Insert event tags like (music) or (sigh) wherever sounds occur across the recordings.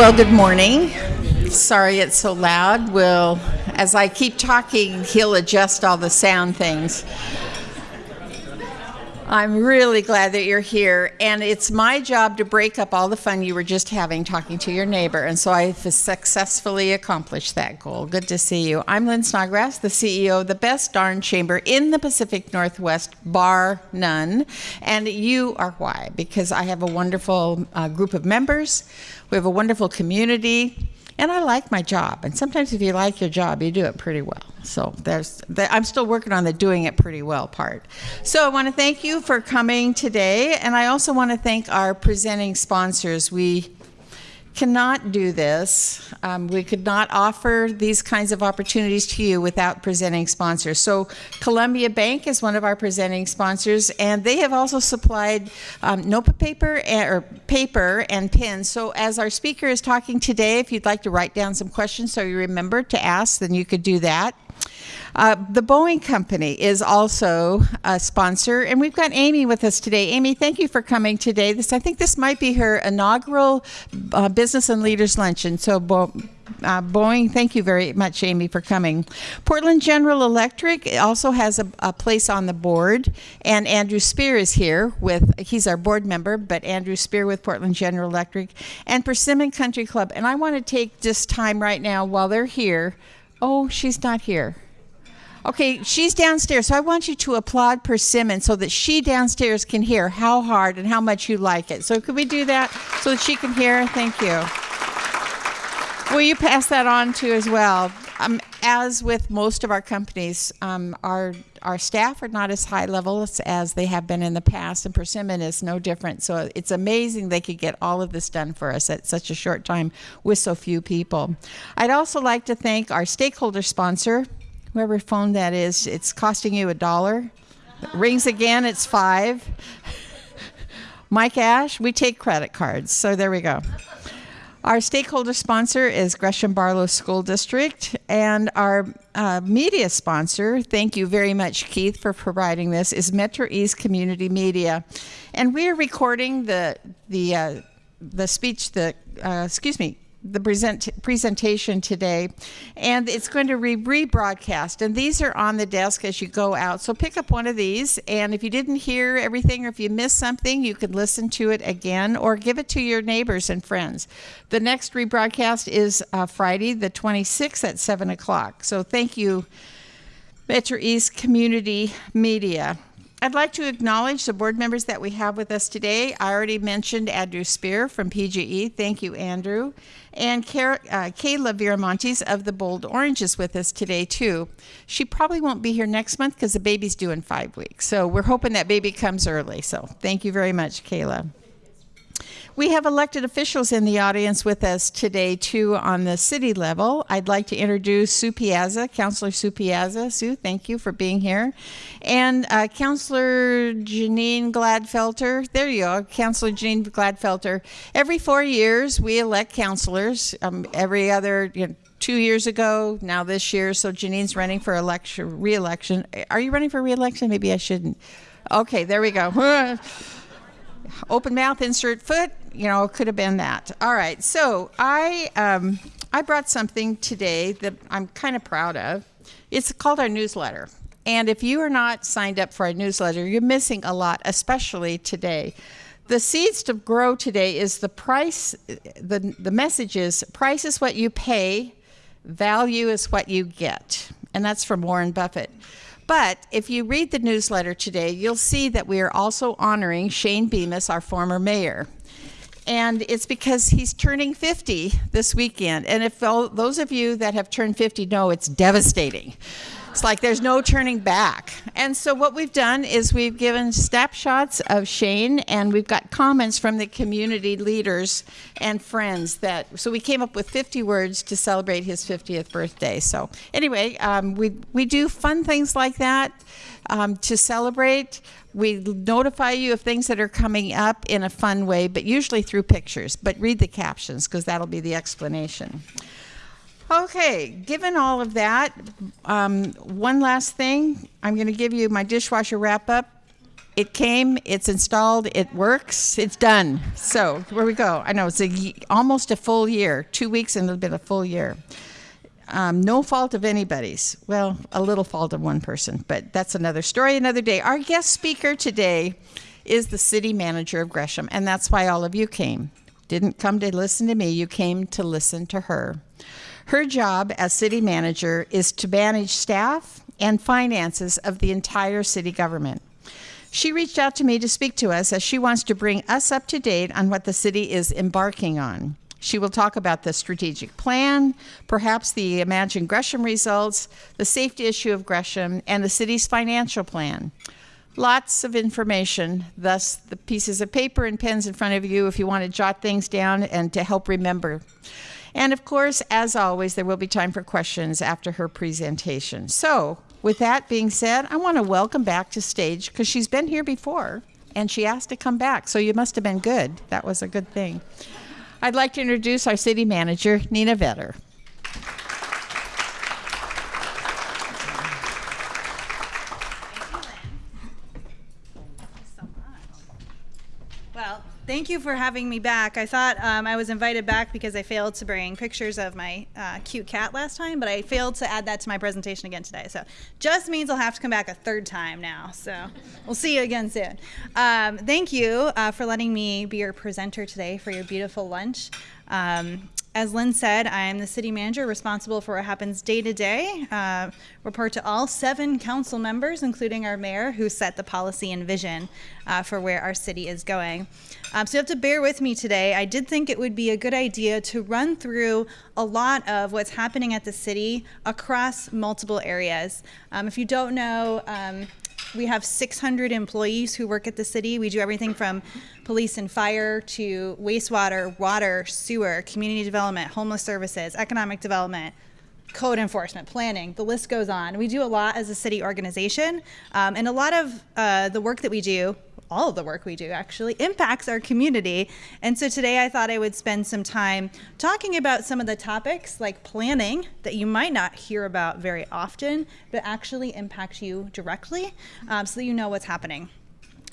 Well, good morning. Sorry it's so loud. Will, as I keep talking, he'll adjust all the sound things. I'm really glad that you're here, and it's my job to break up all the fun you were just having talking to your neighbor, and so I've successfully accomplished that goal. Good to see you. I'm Lynn Snodgrass, the CEO of the best darn chamber in the Pacific Northwest, bar none, and you are why, because I have a wonderful uh, group of members, we have a wonderful community, and I like my job. And sometimes if you like your job, you do it pretty well. So there's, the, I'm still working on the doing it pretty well part. So I want to thank you for coming today, and I also want to thank our presenting sponsors. We cannot do this. Um, we could not offer these kinds of opportunities to you without presenting sponsors. So Columbia Bank is one of our presenting sponsors, and they have also supplied um, notebook paper and, or paper and pens. So as our speaker is talking today, if you'd like to write down some questions so you remember to ask, then you could do that. Uh, the Boeing Company is also a sponsor, and we've got Amy with us today. Amy, thank you for coming today. This, I think this might be her inaugural uh, Business and Leaders Luncheon. So, Bo uh, Boeing, thank you very much, Amy, for coming. Portland General Electric also has a, a, place on the board, and Andrew Spear is here with, he's our board member, but Andrew Spear with Portland General Electric, and Persimmon Country Club. And I want to take this time right now while they're here. Oh, she's not here. Okay, she's downstairs, so I want you to applaud Persimmon so that she downstairs can hear how hard and how much you like it. So could we do that so that she can hear? Thank you. Will you pass that on to as well? Um, as with most of our companies, um, our our staff are not as high levels as they have been in the past, and Persimmon is no different. So it's amazing they could get all of this done for us at such a short time with so few people. I'd also like to thank our stakeholder sponsor, whoever phone that is, it's costing you a dollar. Rings again, it's five. (laughs) Mike Ash, we take credit cards, so there we go. Our stakeholder sponsor is Gresham Barlow School District, and our uh, media sponsor, thank you very much, Keith, for providing this, is Metro East Community Media, and we are recording the the uh, the speech, the uh, excuse me, the present presentation today and it's going to be rebroadcast. And these are on the desk as you go out. So pick up one of these and if you didn't hear everything or if you missed something you can listen to it again or give it to your neighbors and friends. The next rebroadcast is uh, friday the 26th at 7 o'clock. So thank you metro east community media I'd like to acknowledge the board members that we have with us today. I already mentioned Andrew Spear from PGE. Thank you, Andrew. And uh, Kayla Viramontes of the Bold Orange is with us today, too. She probably won't be here next month because the baby's due in five weeks. So we're hoping that baby comes early. So thank you very much, Kayla. We have elected officials in the audience with us today, too, on the city level. I'd like to introduce Sue Piazza, Councilor Sue Piazza. Sue, thank you for being here. And uh, Councilor Janine Gladfelter. There you go, Councilor Janine Gladfelter. Every four years, we elect councilors. Um, every other, you know, two years ago, now this year. So Janine's running for election, re-election. Are you running for re-election? Maybe I shouldn't. Okay, there we go. (laughs) Open mouth, insert foot you know, it could have been that. All right, so I um, I brought something today that I'm kind of proud of. It's called our newsletter. And if you are not signed up for our newsletter, you're missing a lot, especially today. The seeds to grow today is the price, the, the message is price is what you pay, value is what you get. And that's from Warren Buffett. But if you read the newsletter today, you'll see that we are also honoring Shane Bemis, our former mayor and it's because he's turning 50 this weekend. And if those of you that have turned 50 know, it's devastating. It's like there's no turning back. And so what we've done is we've given snapshots of Shane and we've got comments from the community leaders and friends that, so we came up with 50 words to celebrate his 50th birthday. So anyway, um, we, we do fun things like that um, to celebrate. We notify you of things that are coming up in a fun way, but usually through pictures. But read the captions because that'll be the explanation. Okay, given all of that, um, one last thing. I'm going to give you my dishwasher wrap up. It came, it's installed, it works, it's done. So where we go. I know it's a, almost a full year, two weeks and it'll been a full year. Um, no fault of anybody's. Well, a little fault of one person, but that's another story, another day. Our guest speaker today is the city manager of Gresham, and that's why all of you came. Didn't come to listen to me, you came to listen to her. Her job as city manager is to manage staff and finances of the entire city government. She reached out to me to speak to us as she wants to bring us up to date on what the city is embarking on. She will talk about the strategic plan, perhaps the Imagine Gresham results, the safety issue of Gresham, and the city's financial plan. Lots of information, thus the pieces of paper and pens in front of you if you want to jot things down and to help remember. And of course, as always, there will be time for questions after her presentation. So, with that being said, I want to welcome back to stage because she's been here before and she asked to come back. So, you must have been good. That was a good thing. I'd like to introduce our city manager, Nina Vetter. Well, thank you for having me back. I thought um, I was invited back because I failed to bring pictures of my uh, cute cat last time, but I failed to add that to my presentation again today. So just means I'll have to come back a third time now. So we'll see you again soon. Um, thank you uh, for letting me be your presenter today for your beautiful lunch. Um, as Lynn said, I am the city manager responsible for what happens day to day. Uh, report to all seven council members, including our mayor, who set the policy and vision uh, for where our city is going. Um, so you have to bear with me today. I did think it would be a good idea to run through a lot of what's happening at the city across multiple areas. Um, if you don't know, um, we have 600 employees who work at the city. We do everything from police and fire to wastewater, water, sewer, community development, homeless services, economic development, code enforcement, planning, the list goes on. We do a lot as a city organization, um, and a lot of uh, the work that we do all of the work we do actually impacts our community. And so today I thought I would spend some time talking about some of the topics like planning that you might not hear about very often, but actually impact you directly um, so that you know what's happening.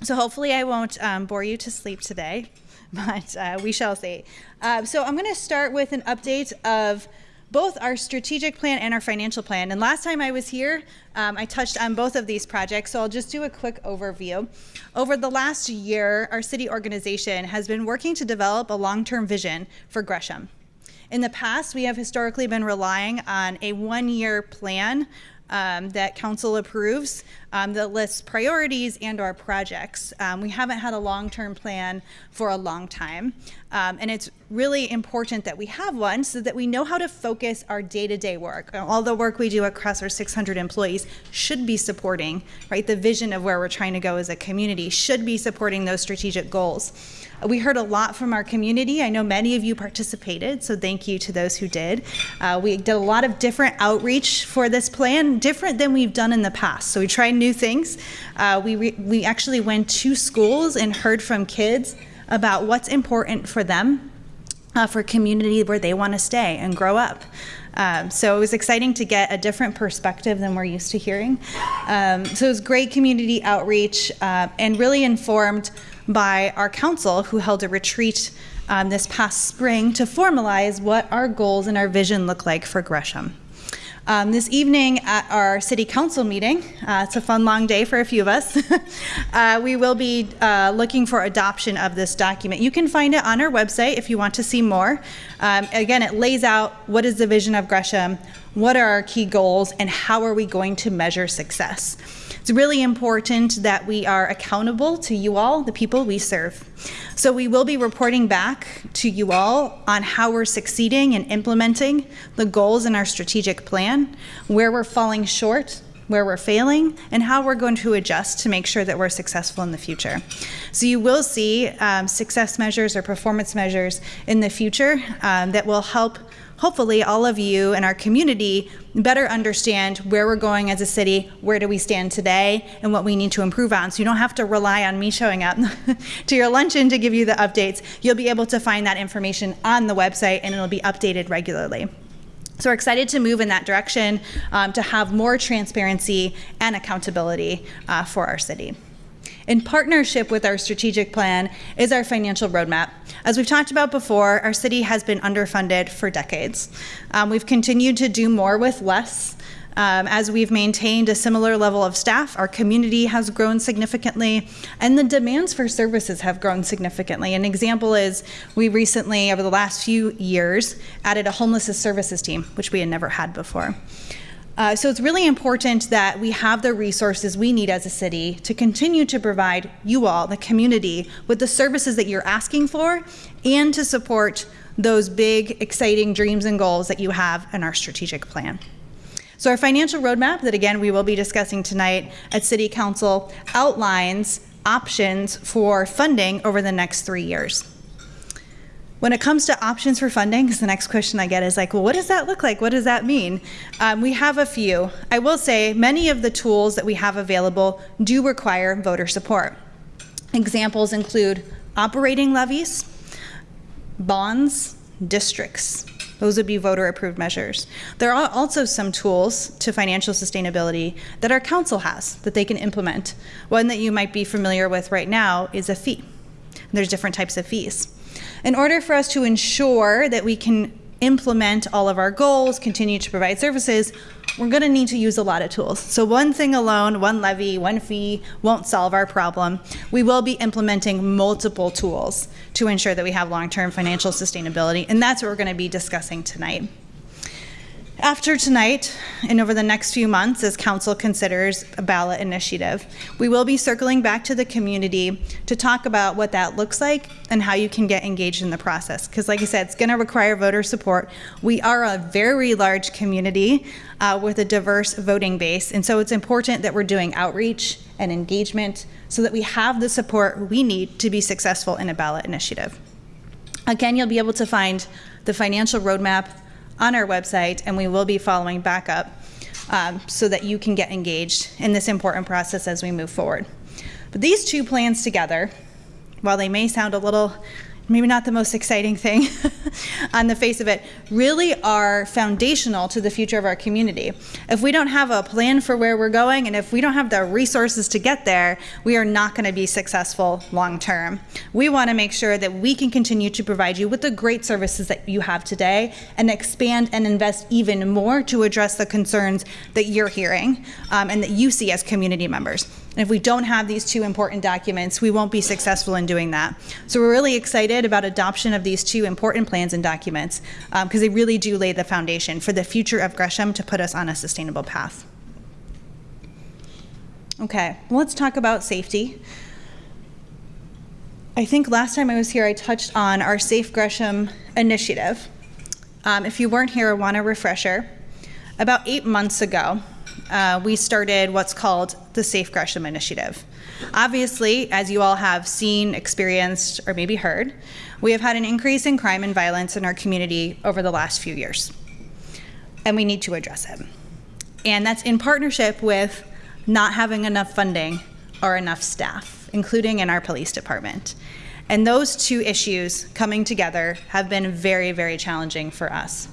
So hopefully I won't um, bore you to sleep today, (laughs) but uh, we shall see. Uh, so I'm going to start with an update of both our strategic plan and our financial plan. And last time I was here, um, I touched on both of these projects, so I'll just do a quick overview. Over the last year, our city organization has been working to develop a long-term vision for Gresham. In the past, we have historically been relying on a one-year plan um, that council approves um, that lists priorities and our projects. Um, we haven't had a long-term plan for a long time. Um, and it's really important that we have one so that we know how to focus our day-to-day -day work. All the work we do across our 600 employees should be supporting, right? The vision of where we're trying to go as a community should be supporting those strategic goals. We heard a lot from our community. I know many of you participated, so thank you to those who did. Uh, we did a lot of different outreach for this plan, different than we've done in the past. So we tried new things. Uh, we, we actually went to schools and heard from kids about what's important for them, uh, for community where they want to stay and grow up. Um, so it was exciting to get a different perspective than we're used to hearing. Um, so it was great community outreach uh, and really informed by our council who held a retreat um, this past spring to formalize what our goals and our vision look like for Gresham. Um, this evening at our city council meeting, uh, it's a fun long day for a few of us, (laughs) uh, we will be uh, looking for adoption of this document. You can find it on our website if you want to see more. Um, again, it lays out what is the vision of Gresham, what are our key goals, and how are we going to measure success. It's really important that we are accountable to you all, the people we serve. So we will be reporting back to you all on how we're succeeding in implementing the goals in our strategic plan, where we're falling short, where we're failing, and how we're going to adjust to make sure that we're successful in the future. So you will see um, success measures or performance measures in the future um, that will help hopefully all of you in our community better understand where we're going as a city, where do we stand today, and what we need to improve on. So you don't have to rely on me showing up (laughs) to your luncheon to give you the updates. You'll be able to find that information on the website and it'll be updated regularly. So we're excited to move in that direction um, to have more transparency and accountability uh, for our city. In partnership with our strategic plan is our financial roadmap. As we've talked about before, our city has been underfunded for decades. Um, we've continued to do more with less. Um, as we've maintained a similar level of staff, our community has grown significantly, and the demands for services have grown significantly. An example is we recently, over the last few years, added a homelessness services team, which we had never had before. Uh, so it's really important that we have the resources we need as a city to continue to provide you all, the community, with the services that you're asking for and to support those big, exciting dreams and goals that you have in our strategic plan. So our financial roadmap that again we will be discussing tonight at City Council outlines options for funding over the next three years. When it comes to options for funding, because the next question I get is like, well, what does that look like? What does that mean? Um, we have a few. I will say many of the tools that we have available do require voter support. Examples include operating levies, bonds, districts. Those would be voter approved measures. There are also some tools to financial sustainability that our council has that they can implement. One that you might be familiar with right now is a fee. There's different types of fees. In order for us to ensure that we can implement all of our goals, continue to provide services, we're going to need to use a lot of tools. So one thing alone, one levy, one fee won't solve our problem. We will be implementing multiple tools to ensure that we have long-term financial sustainability, and that's what we're going to be discussing tonight. After tonight, and over the next few months, as Council considers a ballot initiative, we will be circling back to the community to talk about what that looks like and how you can get engaged in the process. Because, like I said, it's going to require voter support. We are a very large community uh, with a diverse voting base, and so it's important that we're doing outreach and engagement so that we have the support we need to be successful in a ballot initiative. Again, you'll be able to find the financial roadmap on our website, and we will be following back up um, so that you can get engaged in this important process as we move forward. But these two plans together, while they may sound a little maybe not the most exciting thing (laughs) on the face of it, really are foundational to the future of our community. If we don't have a plan for where we're going and if we don't have the resources to get there, we are not going to be successful long term. We want to make sure that we can continue to provide you with the great services that you have today and expand and invest even more to address the concerns that you're hearing um, and that you see as community members. And if we don't have these two important documents, we won't be successful in doing that. So we're really excited about adoption of these two important plans and documents because um, they really do lay the foundation for the future of Gresham to put us on a sustainable path. Okay, well, let's talk about safety. I think last time I was here, I touched on our Safe Gresham initiative. Um, if you weren't here, I want a refresher. About eight months ago, uh, we started what's called the Safe Gresham Initiative. Obviously, as you all have seen, experienced, or maybe heard, we have had an increase in crime and violence in our community over the last few years. And we need to address it. And that's in partnership with not having enough funding or enough staff, including in our police department. And those two issues coming together have been very, very challenging for us.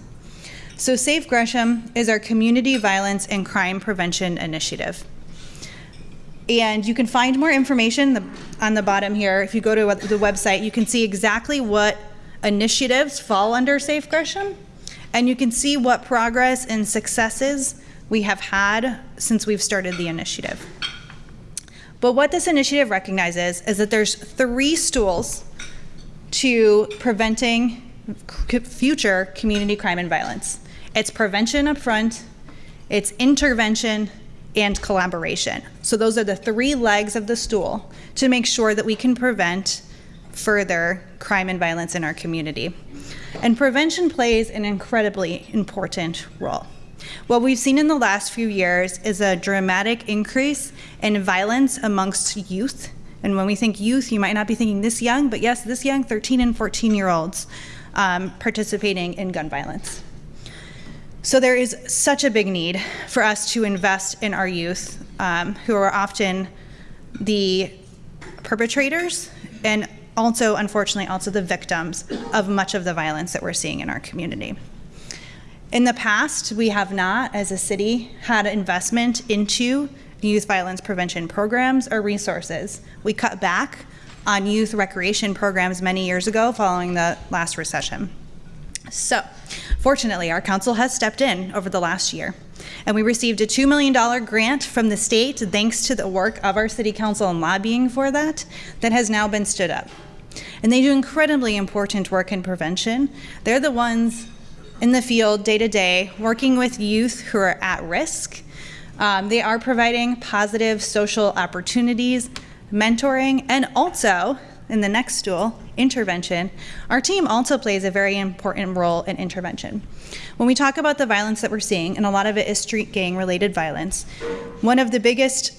So Safe Gresham is our community violence and crime prevention initiative. And you can find more information on the bottom here. If you go to the website, you can see exactly what initiatives fall under Safe Gresham. And you can see what progress and successes we have had since we've started the initiative. But what this initiative recognizes is that there's three stools to preventing future community crime and violence. It's prevention up front, it's intervention, and collaboration. So those are the three legs of the stool to make sure that we can prevent further crime and violence in our community. And prevention plays an incredibly important role. What we've seen in the last few years is a dramatic increase in violence amongst youth. And when we think youth, you might not be thinking this young, but yes, this young, 13 and 14 year olds um, participating in gun violence. So there is such a big need for us to invest in our youth, um, who are often the perpetrators and also, unfortunately, also the victims of much of the violence that we're seeing in our community. In the past, we have not, as a city, had investment into youth violence prevention programs or resources. We cut back on youth recreation programs many years ago following the last recession. So, fortunately, our council has stepped in over the last year, and we received a $2 million grant from the state thanks to the work of our city council and lobbying for that, that has now been stood up. And they do incredibly important work in prevention. They're the ones in the field day to day working with youth who are at risk. Um, they are providing positive social opportunities, mentoring, and also in the next stool, intervention, our team also plays a very important role in intervention. When we talk about the violence that we're seeing, and a lot of it is street gang related violence, one of the biggest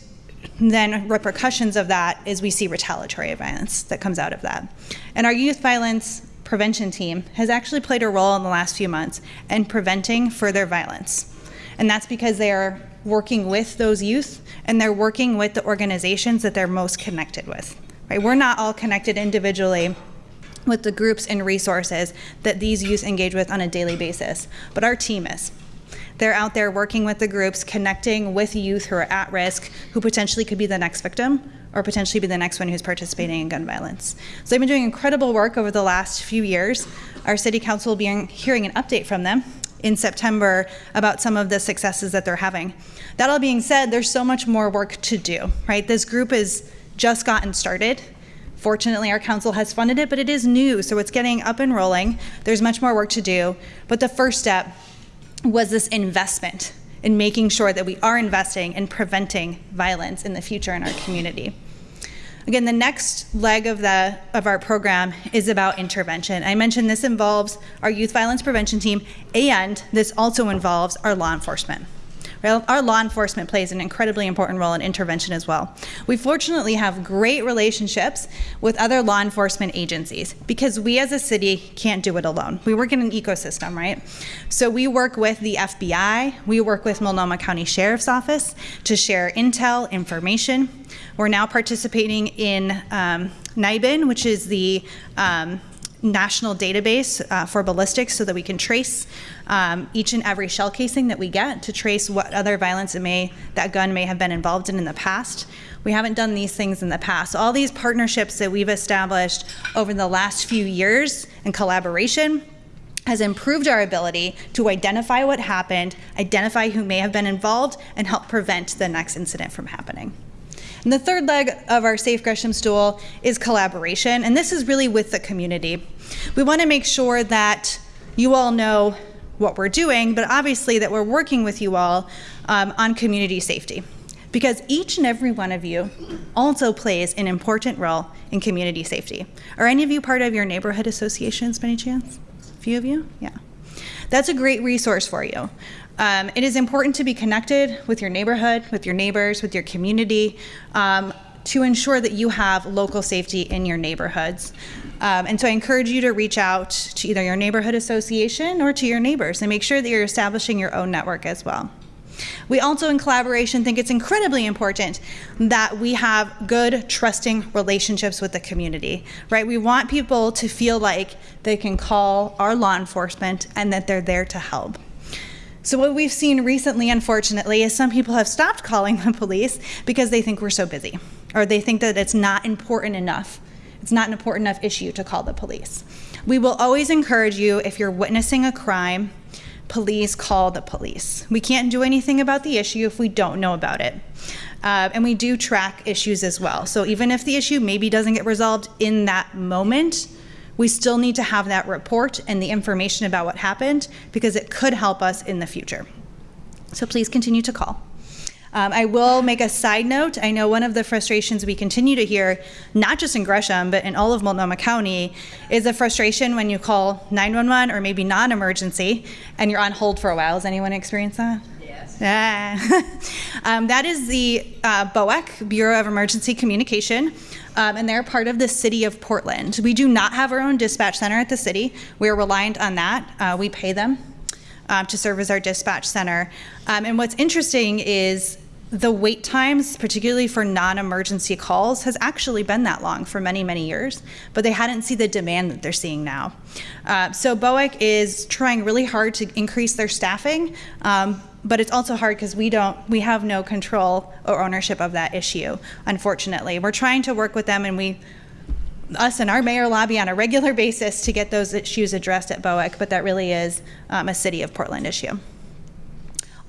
then repercussions of that is we see retaliatory violence that comes out of that. And our youth violence prevention team has actually played a role in the last few months in preventing further violence. And that's because they are working with those youth and they're working with the organizations that they're most connected with. Right? We're not all connected individually with the groups and resources that these youth engage with on a daily basis, but our team is. They're out there working with the groups, connecting with youth who are at risk, who potentially could be the next victim or potentially be the next one who's participating in gun violence. So they've been doing incredible work over the last few years. Our city council will be hearing an update from them in September about some of the successes that they're having. That all being said, there's so much more work to do, right? This group has just gotten started. Fortunately, our council has funded it, but it is new, so it's getting up and rolling. There's much more work to do, but the first step was this investment in making sure that we are investing in preventing violence in the future in our community. Again, the next leg of the of our program is about intervention. I mentioned this involves our youth violence prevention team and this also involves our law enforcement. Our law enforcement plays an incredibly important role in intervention as well. We fortunately have great relationships with other law enforcement agencies because we as a city can't do it alone. We work in an ecosystem, right? So we work with the FBI, we work with Multnomah County Sheriff's Office to share intel, information. We're now participating in um, NIBIN, which is the um, national database uh, for ballistics so that we can trace um, each and every shell casing that we get to trace what other violence it may that gun may have been involved in in the past. We haven't done these things in the past. All these partnerships that we've established over the last few years in collaboration has improved our ability to identify what happened, identify who may have been involved, and help prevent the next incident from happening. And the third leg of our Safe Gresham stool is collaboration, and this is really with the community. We want to make sure that you all know what we're doing, but obviously that we're working with you all um, on community safety. Because each and every one of you also plays an important role in community safety. Are any of you part of your neighborhood associations by any chance? A few of you? Yeah. That's a great resource for you. Um, it is important to be connected with your neighborhood, with your neighbors, with your community, um, to ensure that you have local safety in your neighborhoods. Um, and so I encourage you to reach out to either your neighborhood association or to your neighbors and make sure that you're establishing your own network as well. We also, in collaboration, think it's incredibly important that we have good, trusting relationships with the community, right? We want people to feel like they can call our law enforcement and that they're there to help. So, what we've seen recently, unfortunately, is some people have stopped calling the police because they think we're so busy, or they think that it's not important enough. It's not an important enough issue to call the police. We will always encourage you if you're witnessing a crime, please call the police. We can't do anything about the issue if we don't know about it. Uh, and we do track issues as well. So even if the issue maybe doesn't get resolved in that moment, we still need to have that report and the information about what happened because it could help us in the future. So please continue to call. Um, I will make a side note. I know one of the frustrations we continue to hear, not just in Gresham, but in all of Multnomah County, is a frustration when you call 911 or maybe non emergency and you're on hold for a while. Has anyone experienced that? Yeah. (laughs) um, that is the uh, BOEC, Bureau of Emergency Communication, um, and they're part of the city of Portland. We do not have our own dispatch center at the city. We are reliant on that. Uh, we pay them um, to serve as our dispatch center. Um, and what's interesting is the wait times, particularly for non-emergency calls, has actually been that long for many, many years, but they hadn't seen the demand that they're seeing now. Uh, so BOEC is trying really hard to increase their staffing. Um, but it's also hard because we don't we have no control or ownership of that issue unfortunately we're trying to work with them and we us and our mayor lobby on a regular basis to get those issues addressed at boec but that really is um, a city of portland issue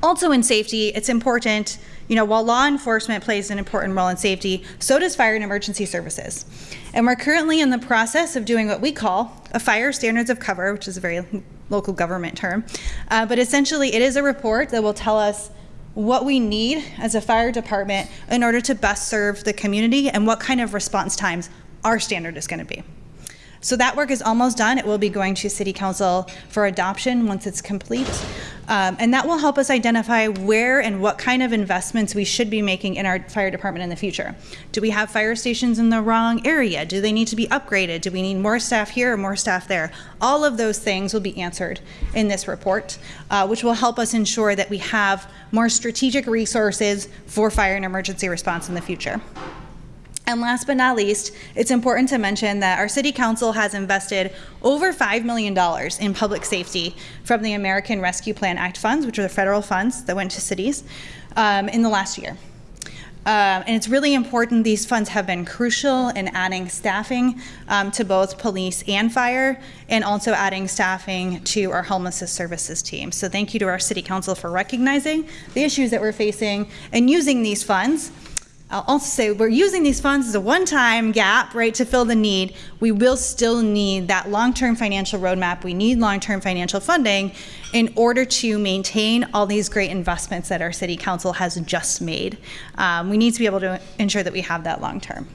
also in safety, it's important, you know, while law enforcement plays an important role in safety, so does fire and emergency services. And we're currently in the process of doing what we call a fire standards of cover, which is a very local government term. Uh, but essentially, it is a report that will tell us what we need as a fire department in order to best serve the community and what kind of response times our standard is going to be. So that work is almost done. It will be going to City Council for adoption once it's complete. Um, and that will help us identify where and what kind of investments we should be making in our fire department in the future. Do we have fire stations in the wrong area? Do they need to be upgraded? Do we need more staff here or more staff there? All of those things will be answered in this report, uh, which will help us ensure that we have more strategic resources for fire and emergency response in the future. And last but not least, it's important to mention that our City Council has invested over $5 million in public safety from the American Rescue Plan Act funds, which are the federal funds that went to cities, um, in the last year. Um, and it's really important. These funds have been crucial in adding staffing um, to both police and fire, and also adding staffing to our homelessness services team. So thank you to our City Council for recognizing the issues that we're facing and using these funds I'll also say we're using these funds as a one-time gap, right, to fill the need. We will still need that long-term financial roadmap. We need long-term financial funding in order to maintain all these great investments that our city council has just made. Um, we need to be able to ensure that we have that long-term.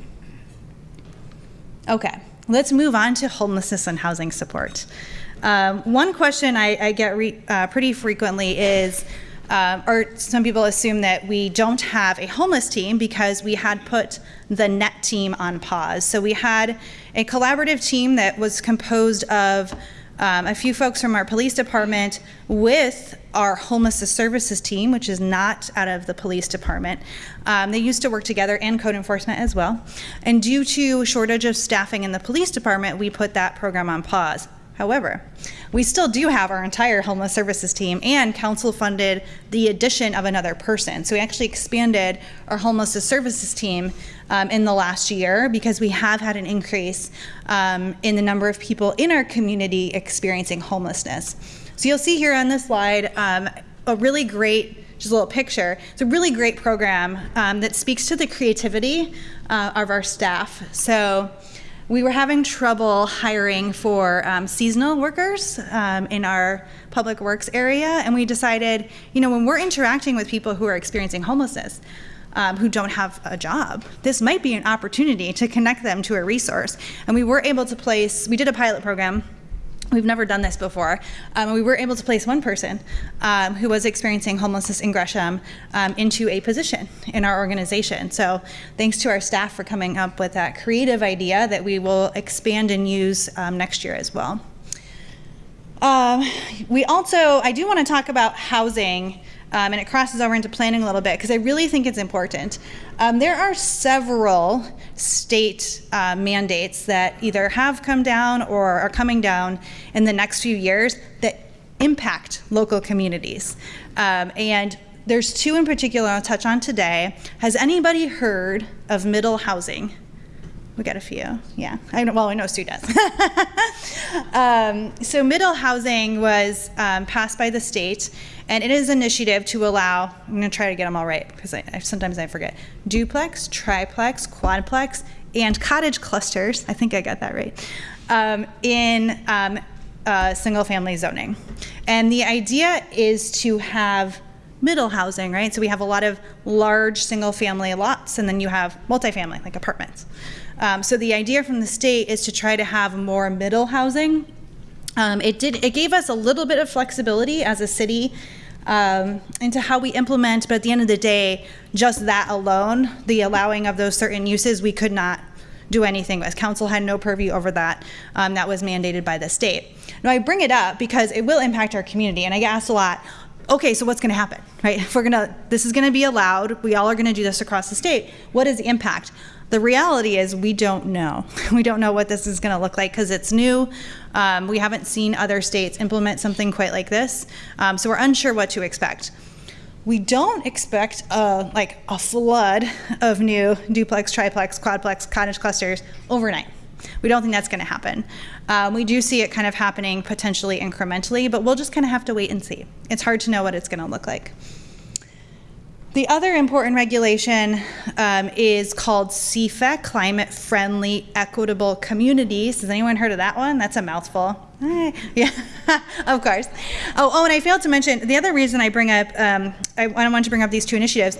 Okay, let's move on to homelessness and housing support. Um, one question I, I get uh, pretty frequently is, um, or some people assume that we don't have a homeless team because we had put the net team on pause. So we had a collaborative team that was composed of um, a few folks from our police department with our homeless services team, which is not out of the police department. Um, they used to work together and code enforcement as well. And due to a shortage of staffing in the police department, we put that program on pause. However, we still do have our entire homeless services team and council funded the addition of another person. So we actually expanded our homeless services team um, in the last year because we have had an increase um, in the number of people in our community experiencing homelessness. So you'll see here on this slide um, a really great just a little picture. It's a really great program um, that speaks to the creativity uh, of our staff. So we were having trouble hiring for um, seasonal workers um, in our public works area, and we decided, you know, when we're interacting with people who are experiencing homelessness, um, who don't have a job, this might be an opportunity to connect them to a resource. And we were able to place, we did a pilot program We've never done this before. Um, we were able to place one person um, who was experiencing homelessness in Gresham um, into a position in our organization. So thanks to our staff for coming up with that creative idea that we will expand and use um, next year as well. Um, we also, I do want to talk about housing um, and it crosses over into planning a little bit because I really think it's important. Um, there are several state uh, mandates that either have come down or are coming down in the next few years that impact local communities. Um, and there's two in particular I'll touch on today. Has anybody heard of middle housing? We got a few, yeah. I know, well, I know Sue does. (laughs) um, so middle housing was um, passed by the state, and it is an initiative to allow, I'm gonna try to get them all right, because I, I, sometimes I forget, duplex, triplex, quadplex, and cottage clusters, I think I got that right, um, in um, uh, single family zoning. And the idea is to have middle housing, right? So we have a lot of large single family lots, and then you have multifamily, like apartments. Um, so the idea from the state is to try to have more middle housing. Um, it did. It gave us a little bit of flexibility as a city um, into how we implement, but at the end of the day, just that alone, the allowing of those certain uses, we could not do anything with. Council had no purview over that. Um, that was mandated by the state. Now I bring it up because it will impact our community, and I get asked a lot. Okay, so what's going to happen, right? (laughs) If we're gonna, this is going to be allowed. We all are going to do this across the state. What is the impact? The reality is we don't know. (laughs) We don't know what this is going to look like because it's new. Um, we haven't seen other states implement something quite like this, um, so we're unsure what to expect. we don't expect a, like a flood of new duplex, triplex, quadplex, cottage clusters overnight. We don't think that's going to happen. Um, we do see it kind of happening potentially incrementally, but we'll just kind of have to wait and see. It's hard to know what it's going to look like. The other important regulation um, is called CFEC, Climate Friendly Equitable Communities. Has anyone heard of that one? That's a mouthful. Eh, yeah, (laughs) of course. Oh, oh, and I failed to mention the other reason I bring up, um, I, I want to bring up these two initiatives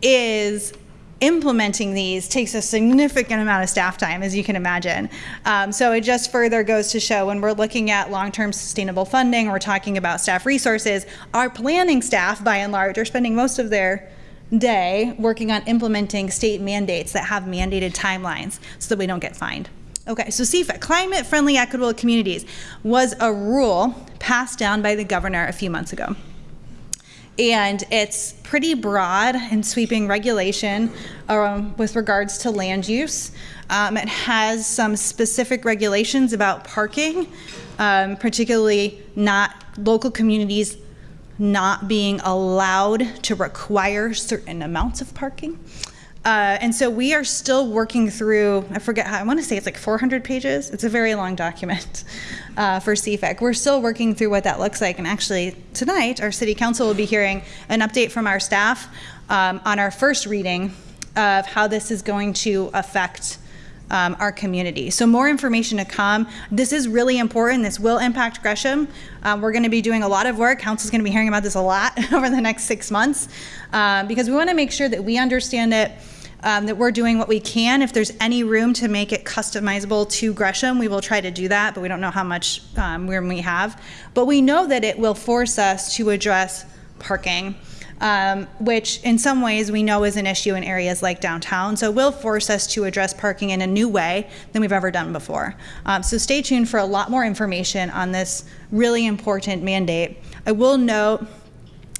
is implementing these takes a significant amount of staff time, as you can imagine. Um, so it just further goes to show when we're looking at long-term sustainable funding, we're talking about staff resources, our planning staff, by and large, are spending most of their day working on implementing state mandates that have mandated timelines so that we don't get fined. Okay, so CFEC, Climate Friendly Equitable Communities, was a rule passed down by the governor a few months ago and it's pretty broad and sweeping regulation um, with regards to land use. Um, it has some specific regulations about parking, um, particularly not local communities not being allowed to require certain amounts of parking. Uh, and so we are still working through, I forget how, I want to say it's like 400 pages. It's a very long document (laughs) uh, for CFEC. We're still working through what that looks like. And actually, tonight, our city council will be hearing an update from our staff um, on our first reading of how this is going to affect um, our community. So more information to come. This is really important. This will impact Gresham. Um, we're going to be doing a lot of work. Council's going to be hearing about this a lot (laughs) over the next six months um, because we want to make sure that we understand it um, that we're doing what we can. If there's any room to make it customizable to Gresham, we will try to do that, but we don't know how much um, room we have. But we know that it will force us to address parking. Um, which in some ways we know is an issue in areas like downtown. So it will force us to address parking in a new way than we've ever done before. Um, so stay tuned for a lot more information on this really important mandate. I will note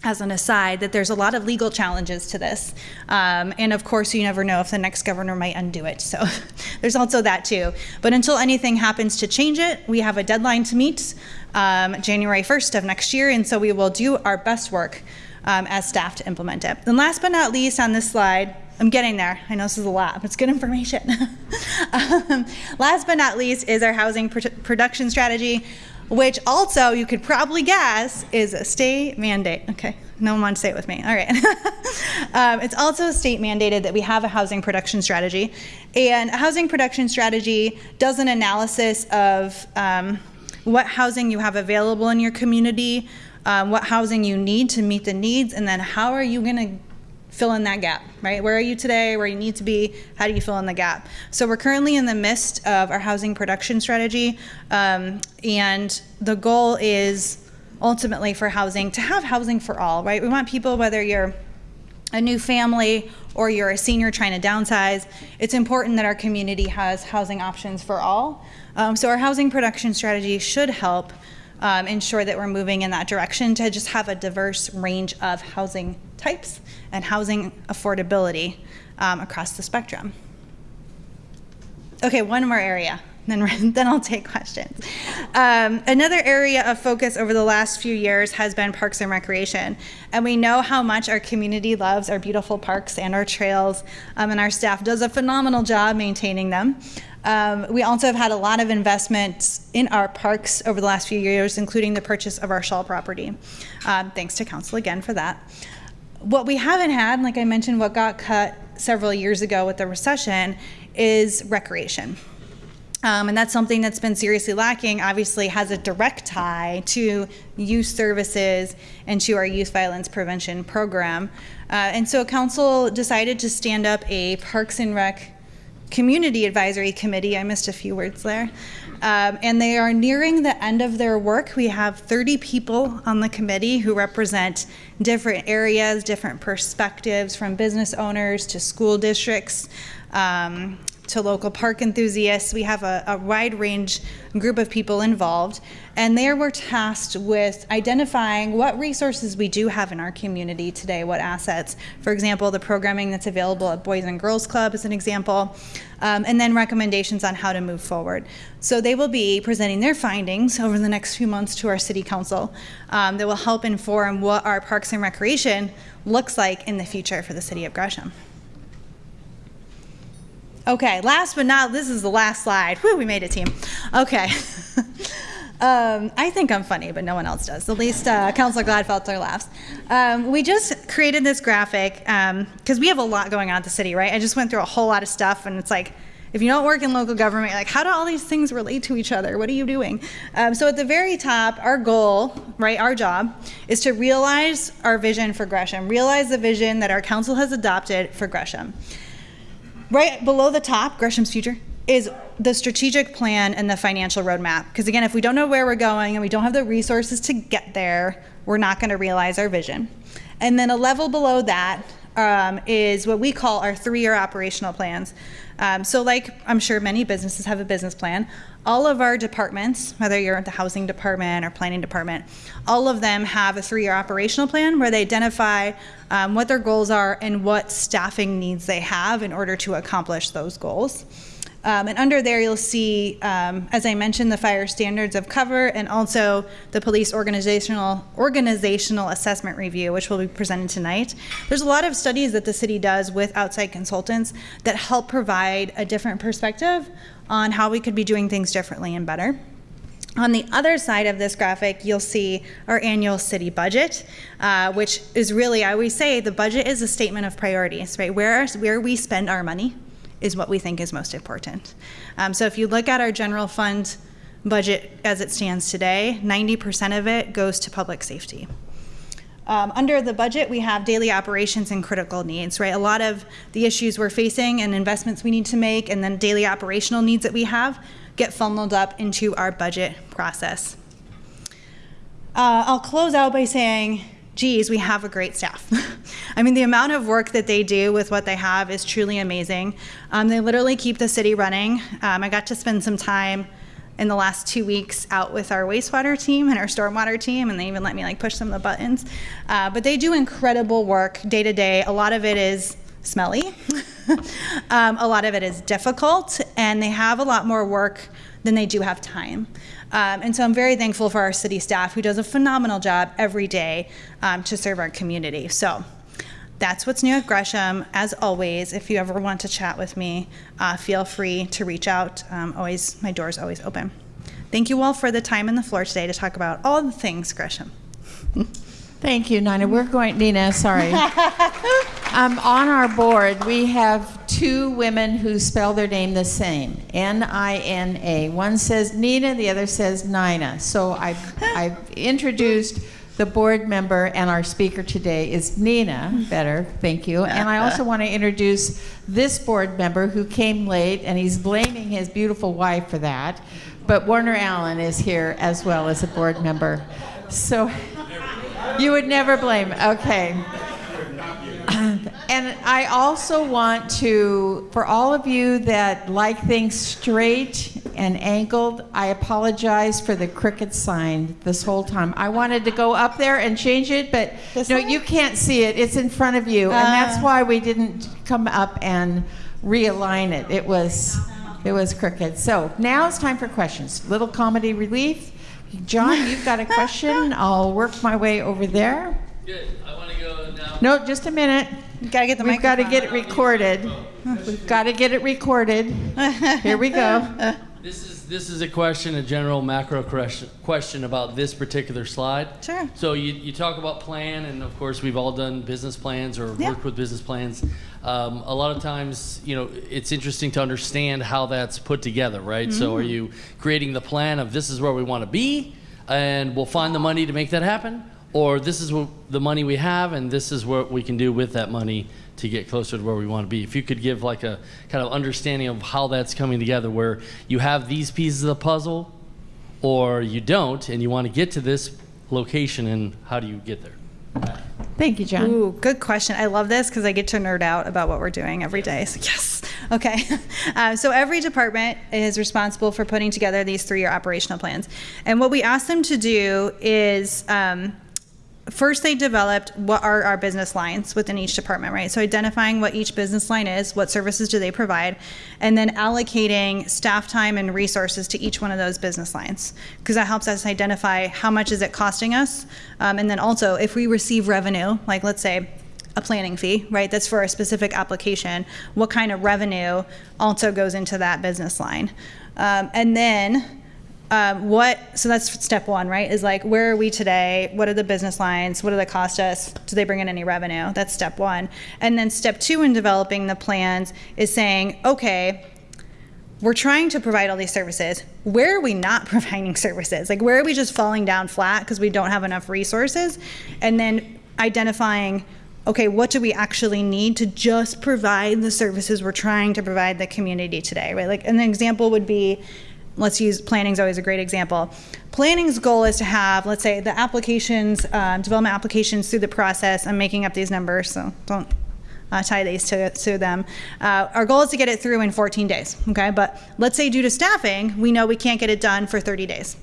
as an aside, that there's a lot of legal challenges to this. Um, and of course, you never know if the next governor might undo it. So (laughs) there's also that too. But until anything happens to change it, we have a deadline to meet um, January 1st of next year. And so we will do our best work um, as staff to implement it. And last but not least on this slide, I'm getting there. I know this is a lot, but it's good information. (laughs) um, last but not least is our housing pr production strategy which also you could probably guess is a state mandate. Okay, no one wants to say it with me. All right. (laughs) um, it's also state mandated that we have a housing production strategy. And a housing production strategy does an analysis of um, what housing you have available in your community, um, what housing you need to meet the needs, and then how are you going to fill in that gap, right? Where are you today? Where you need to be? How do you fill in the gap? So we're currently in the midst of our housing production strategy, um, and the goal is ultimately for housing to have housing for all, right? We want people, whether you're a new family or you're a senior trying to downsize, it's important that our community has housing options for all. Um, so our housing production strategy should help um, ensure that we're moving in that direction to just have a diverse range of housing types and housing affordability um, across the spectrum. Okay, one more area, (laughs) then, then I'll take questions. Um, another area of focus over the last few years has been parks and recreation. And we know how much our community loves our beautiful parks and our trails, um, and our staff does a phenomenal job maintaining them. Um, we also have had a lot of investments in our parks over the last few years, including the purchase of our Shaw property. Um, thanks to council again for that. What we haven't had, like I mentioned, what got cut several years ago with the recession is recreation. Um, and that's something that's been seriously lacking, obviously has a direct tie to youth services and to our youth violence prevention program. Uh, and so council decided to stand up a Parks and Rec Community Advisory Committee. I missed a few words there. Um, and they are nearing the end of their work. We have 30 people on the committee who represent different areas, different perspectives from business owners to school districts, um, to local park enthusiasts. We have a, a wide range group of people involved, and there we're tasked with identifying what resources we do have in our community today, what assets. For example, the programming that's available at Boys and Girls Club is an example, um, and then recommendations on how to move forward. So they will be presenting their findings over the next few months to our city council um, that will help inform what our parks and recreation looks like in the future for the city of Gresham. Okay, last but not, this is the last slide. Whew, we made it, team. Okay. (laughs) um, I think I'm funny, but no one else does. At least uh, Councilor Gladfelter laughs. Um, we just created this graphic because we have a lot going on at the city, right? I just went through a whole lot of stuff, and it's like, if you don't work in local government, like, how do all these things relate to each other? What are you doing? Um, so at the very top, our goal, right, our job, is to realize our vision for Gresham, realize the vision that our council has adopted for Gresham. Right below the top, Gresham's future, is the strategic plan and the financial roadmap. Because again, if we don't know where we're going and we don't have the resources to get there, we're not going to realize our vision. And then a level below that um, is what we call our three-year operational plans. Um, so like I'm sure many businesses have a business plan, all of our departments, whether you're at the housing department or planning department, all of them have a three-year operational plan where they identify um, what their goals are and what staffing needs they have in order to accomplish those goals. Um, and under there, you'll see, um, as I mentioned, the fire standards of cover and also the police organizational organizational assessment review, which will be presented tonight. There's a lot of studies that the city does with outside consultants that help provide a different perspective on how we could be doing things differently and better. On the other side of this graphic, you'll see our annual city budget, uh, which is really, I always say, the budget is a statement of priorities, right? Where, where we spend our money is what we think is most important. Um, so if you look at our general fund budget as it stands today, 90% of it goes to public safety. Um, under the budget, we have daily operations and critical needs, right? A lot of the issues we're facing and investments we need to make and then daily operational needs that we have get funneled up into our budget process. Uh, I'll close out by saying, geez, we have a great staff. (laughs) I mean, the amount of work that they do with what they have is truly amazing. Um, they literally keep the city running. Um, I got to spend some time in the last two weeks out with our wastewater team and our stormwater team, and they even let me like push some of the buttons. Uh, but they do incredible work day to day. A lot of it is smelly. (laughs) um, a lot of it is difficult, and they have a lot more work than they do have time. Um, and so I'm very thankful for our city staff who does a phenomenal job every day um, to serve our community. So that's what's new at Gresham. As always, if you ever want to chat with me, uh, feel free to reach out. Um, always, my door is always open. Thank you all for the time and the floor today to talk about all the things Gresham. (laughs) Thank you, Nina. We're going, Nina, sorry. (laughs) um, on our board, we have two women who spell their name the same N I N A. One says Nina, the other says Nina. So I've, (laughs) I've introduced the board member and our speaker today is Nina Vetter. Thank you. And I also want to introduce this board member who came late and he's blaming his beautiful wife for that. But Warner Allen is here as well as a board member. So you would never blame. Okay. And I also want to, for all of you that like things straight and angled, I apologize for the crooked sign this whole time. I wanted to go up there and change it, but This no, you can't see it. It's in front of you, and that's Ah. why we didn't come up and realign it. It was, it was crooked. So now it's time for questions. Little comedy relief. John, you've got a question. I'll work my way over there. Good. I want to go now. No, just a minute. You gotta get the We've got to get it recorded. We've got to get it recorded. Here we go. This is this is a question, a general macro question, question about this particular slide. Sure. So you, you talk about plan, and of course we've all done business plans or Yeah. worked with business plans. Um, a lot of times, you know, it's interesting to understand how that's put together, right? So Mm. are you creating the plan of this is where we want to be, and we'll find the money to make that happen, or this is what the money we have, and this is what we can do with that money to get closer to where we want to be. If you could give like a kind of understanding of how that's coming together, where you have these pieces of the puzzle, or you don't, and you want to get to this location, and how do you get there? Thank you, John. Ooh, good question. I love this because I get to nerd out about what we're doing every day. So (laughs) yes. Okay. (laughs) Uh, so every department is responsible for putting together these three-year operational plans, and what we ask them to do is. Um, First, they developed what are our business lines within each department, right? So, identifying what each business line is, what services do they provide, and then allocating staff time and resources to each one of those business lines, because that helps us identify how much is it costing us, um, and then also if we receive revenue, like let's say a planning fee, right? That's for a specific application. What kind of revenue also goes into that business line? Um, and then um, what so that's step one right is like where are we today? What are the business lines? What do they cost us? Do they bring in any revenue? That's step one. And then step two in developing the plans is saying okay we're trying to provide all these services. Where are we not (laughs) providing services? Like where are we just falling down flat because we don't have enough resources? And then identifying okay what do we actually need to just provide the services we're trying to provide the community today right? Like an example would be let's use planning's always a great example. Planning's goal is to have, let's say, the applications, um, development applications through the process. I'm making up these numbers, so don't uh, tie these to, to them. Uh, our goal is to get it through in 14 days, okay? But let's say due to staffing, we know we can't get it done for 30 days.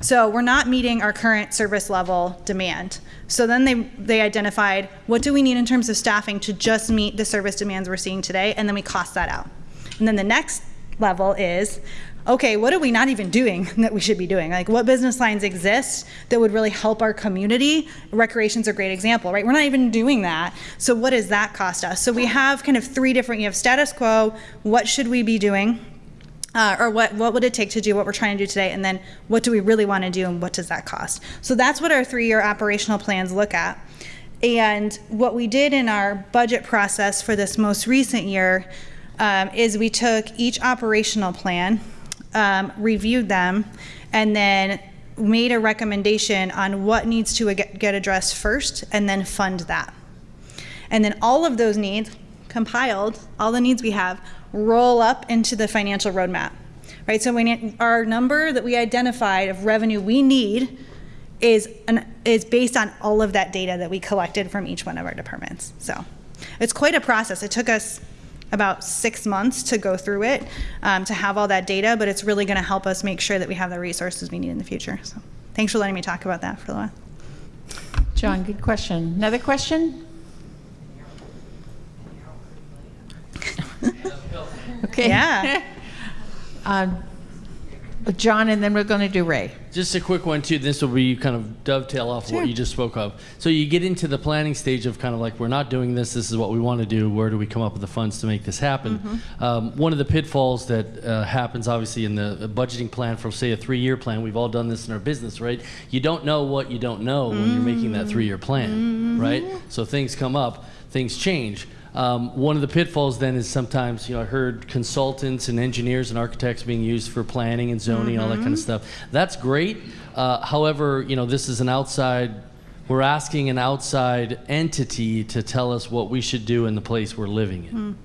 So we're not meeting our current service level demand. So then they, they identified what do we need in terms of staffing to just meet the service demands we're seeing today, and then we cost that out. And then the next level is okay, what are we not even doing (laughs) that we should be doing? Like, what business lines exist that would really help our community? Recreation's a great example, right? We're not even doing that. So, what does that cost us? So, we have kind of three different you have status quo, what should we be doing? Uh, or what, what would it take to do what we're trying to do today? And then what do we really want to do and what does that cost? So, that's what our three year operational plans look at. And what we did in our budget process for this most recent year um, is we took each operational plan um, reviewed them, and then made a recommendation on what needs to get, addressed first, and then fund that. And then all of those needs compiled, all the needs we have, roll up into the financial roadmap. Right? So when our number that we identified of revenue we need is an, is based on all of that data that we collected from each one of our departments. So it's quite a process. It took us about six months to go through it um, to have all that data, but it's really going to help us make sure that we have the resources we need in the future. So thanks for letting me talk about that for a while. John, good question. Another question? (laughs) okay. Yeah. um, (laughs) John, and then we're going to do Ray. Just a quick one too. This will be kind of dovetail off Sure. what you just spoke of. So you get into the planning stage of kind of like we're not doing this. This is what we want to do. Where do we come up with the funds to make this happen? Mm-hmm. Um, one of the pitfalls that uh, happens, obviously, in the budgeting plan for say a three-year plan. We've all done this in our business, right? You don't know what you don't know when you're making that three-year plan, right? So things come up, things change. Um, one of the pitfalls then is sometimes, you know, I heard consultants and engineers and architects being used for planning and zoning, all that kind of stuff. That's great. Uh, however, you know, this is an outside, we're asking an outside entity to tell us what we should do in the place we're living in.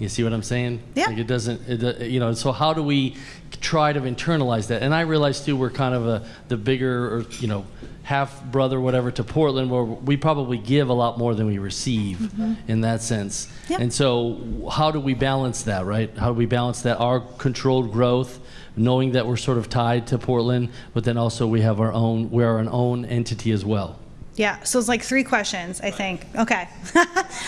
You see what I'm saying? Yeah. Like it doesn't, it, uh, you know. So how do we try to internalize that? And I realize too, we're kind of a the bigger, or you know, half brother, whatever, to Portland, where we probably give a lot more than we receive mm-hmm. in that sense. Yep. And so, how do we balance that, right? How do we balance that our controlled growth, knowing that we're sort of tied to Portland, but then also we have our own, we're an own entity as well. Yeah, so it's like three questions, I think. Okay. (laughs) all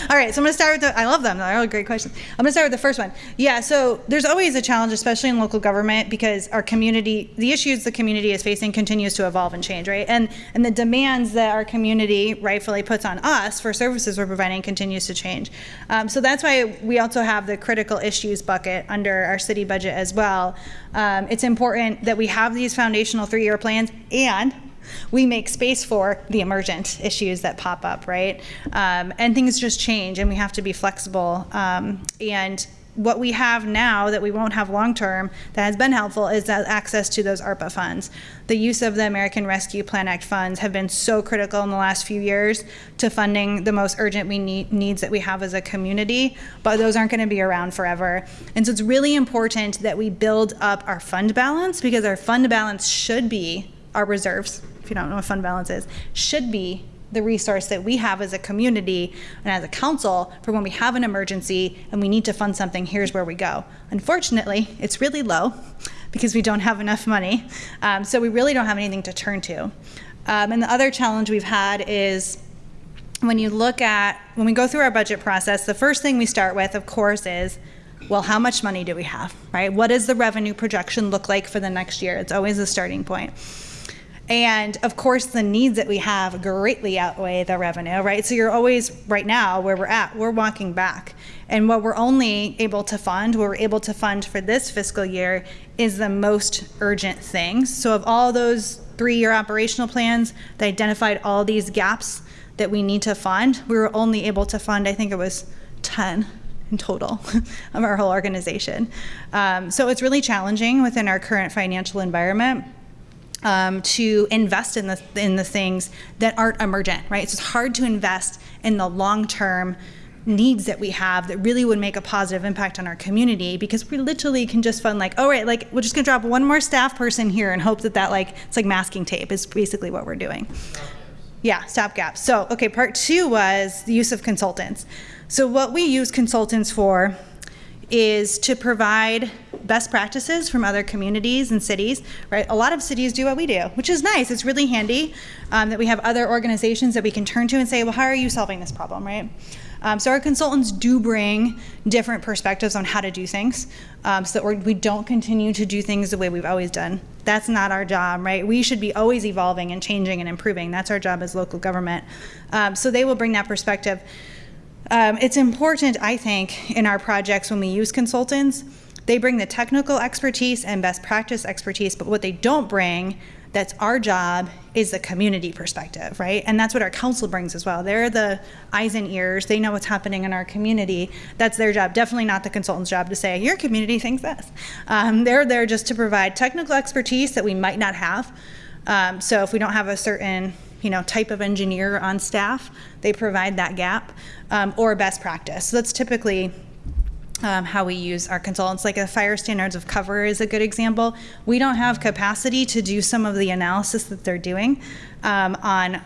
right, so I'm going to start with the, I love them. They're all great questions. I'm going to start with the first one. Yeah, so there's always a challenge, especially in local government, because our community, the issues the community is facing continues to evolve and change, right? And, and the demands that our community rightfully puts on us for services we're providing continues to change. Um, so that's why we also have the critical issues bucket under our city budget as well. Um, it's important that we have these foundational three year plans and we make space for the emergent issues that pop up, right? Um, and things just change, and we have to be flexible. Um, and what we have now that we won't have long term that has been helpful is that access to those ARPA funds. The use of the American Rescue Plan Act funds have been so critical in the last few years to funding the most urgent we need, needs that we have as a community, but those aren't going to be around forever. And so it's really important that we build up our fund balance because our fund balance should be our reserves, if you don't know what fund balance is, should be the resource that we have as a community and as a council for when we have an emergency and we need to fund something, here's where we go. Unfortunately, it's really low because we don't have enough money. Um, so we really don't have anything to turn to. Um, and the other challenge we've had is when you look at, when we go through our budget process, the first thing we start with, of course, is well, how much money do we have, right? What does the revenue projection look like for the next year? It's always a starting point. And of course, the needs that we have greatly outweigh the revenue, right? So you're always, right now, where we're at, we're walking back. And what we're only able to fund, what we're able to fund for this fiscal year, is the most urgent things. So, of all those three year operational plans that identified all these gaps that we need to fund, we were only able to fund, I think it was 10 in total (laughs) of our whole organization. Um, so it's really challenging within our current financial environment. Um, to invest in the in the things that aren't emergent, right? So it's hard to invest in the long term needs that we have that really would make a positive impact on our community because we literally can just fund like, oh right, like we're just gonna drop one more staff person here and hope that that like it's like masking tape is basically what we're doing. Yeah, stopgap. So okay, part two was the use of consultants. So what we use consultants for is to provide best practices from other communities and cities, right? A lot of cities do what we do, which is nice. It's really handy um, that we have other organizations that we can turn to and say, well, how are you solving this problem, right? Um, so our consultants do bring different perspectives on how to do things, um, so that we do not continue to do things the way we've always done. That's not our job, right? We should be always evolving and changing and improving. That's our job as local government. Um, so they will bring that perspective. Um, it's important, I think, in our projects when we use consultants, they bring the technical expertise and best practice expertise, but what they don't bring that's our job is the community perspective, right? And that's what our council brings as well. They're the eyes and ears. They know what's happening in our community. That's their job. Definitely not the consultant's job to say, your community thinks this. Um, they're there just to provide technical expertise that we might not have. Um, so if we don't have a certain you know, type of engineer on staff. They provide that gap um, or best practice. So that's typically um, how we use our consultants. Like a fire standards of cover is a good example. We don't have capacity to do some of the analysis that they're doing um, on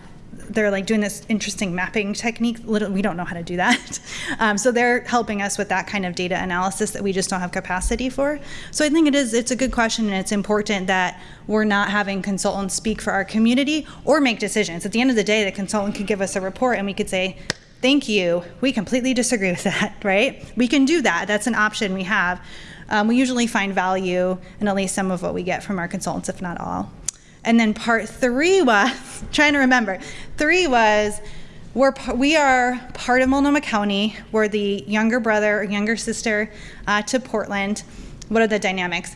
they're like doing this interesting mapping technique. Little we don't know how to do that. (laughs) Um, so they're helping us with that kind of data analysis that we just don't have capacity for. So I think it is, it's a good question and it's important that we're not having consultants speak for our community or make decisions. At the end of the day, the consultant could give us a report and we could say, thank you, we completely disagree with that, (laughs) right? We can do that, that's an option we have. Um, we usually find value in at least some of what we get from our consultants, if not all. And then part three was (laughs) trying to remember. Three was we're we are part of Multnomah County. We're the younger brother or younger sister uh, to Portland. What are the dynamics?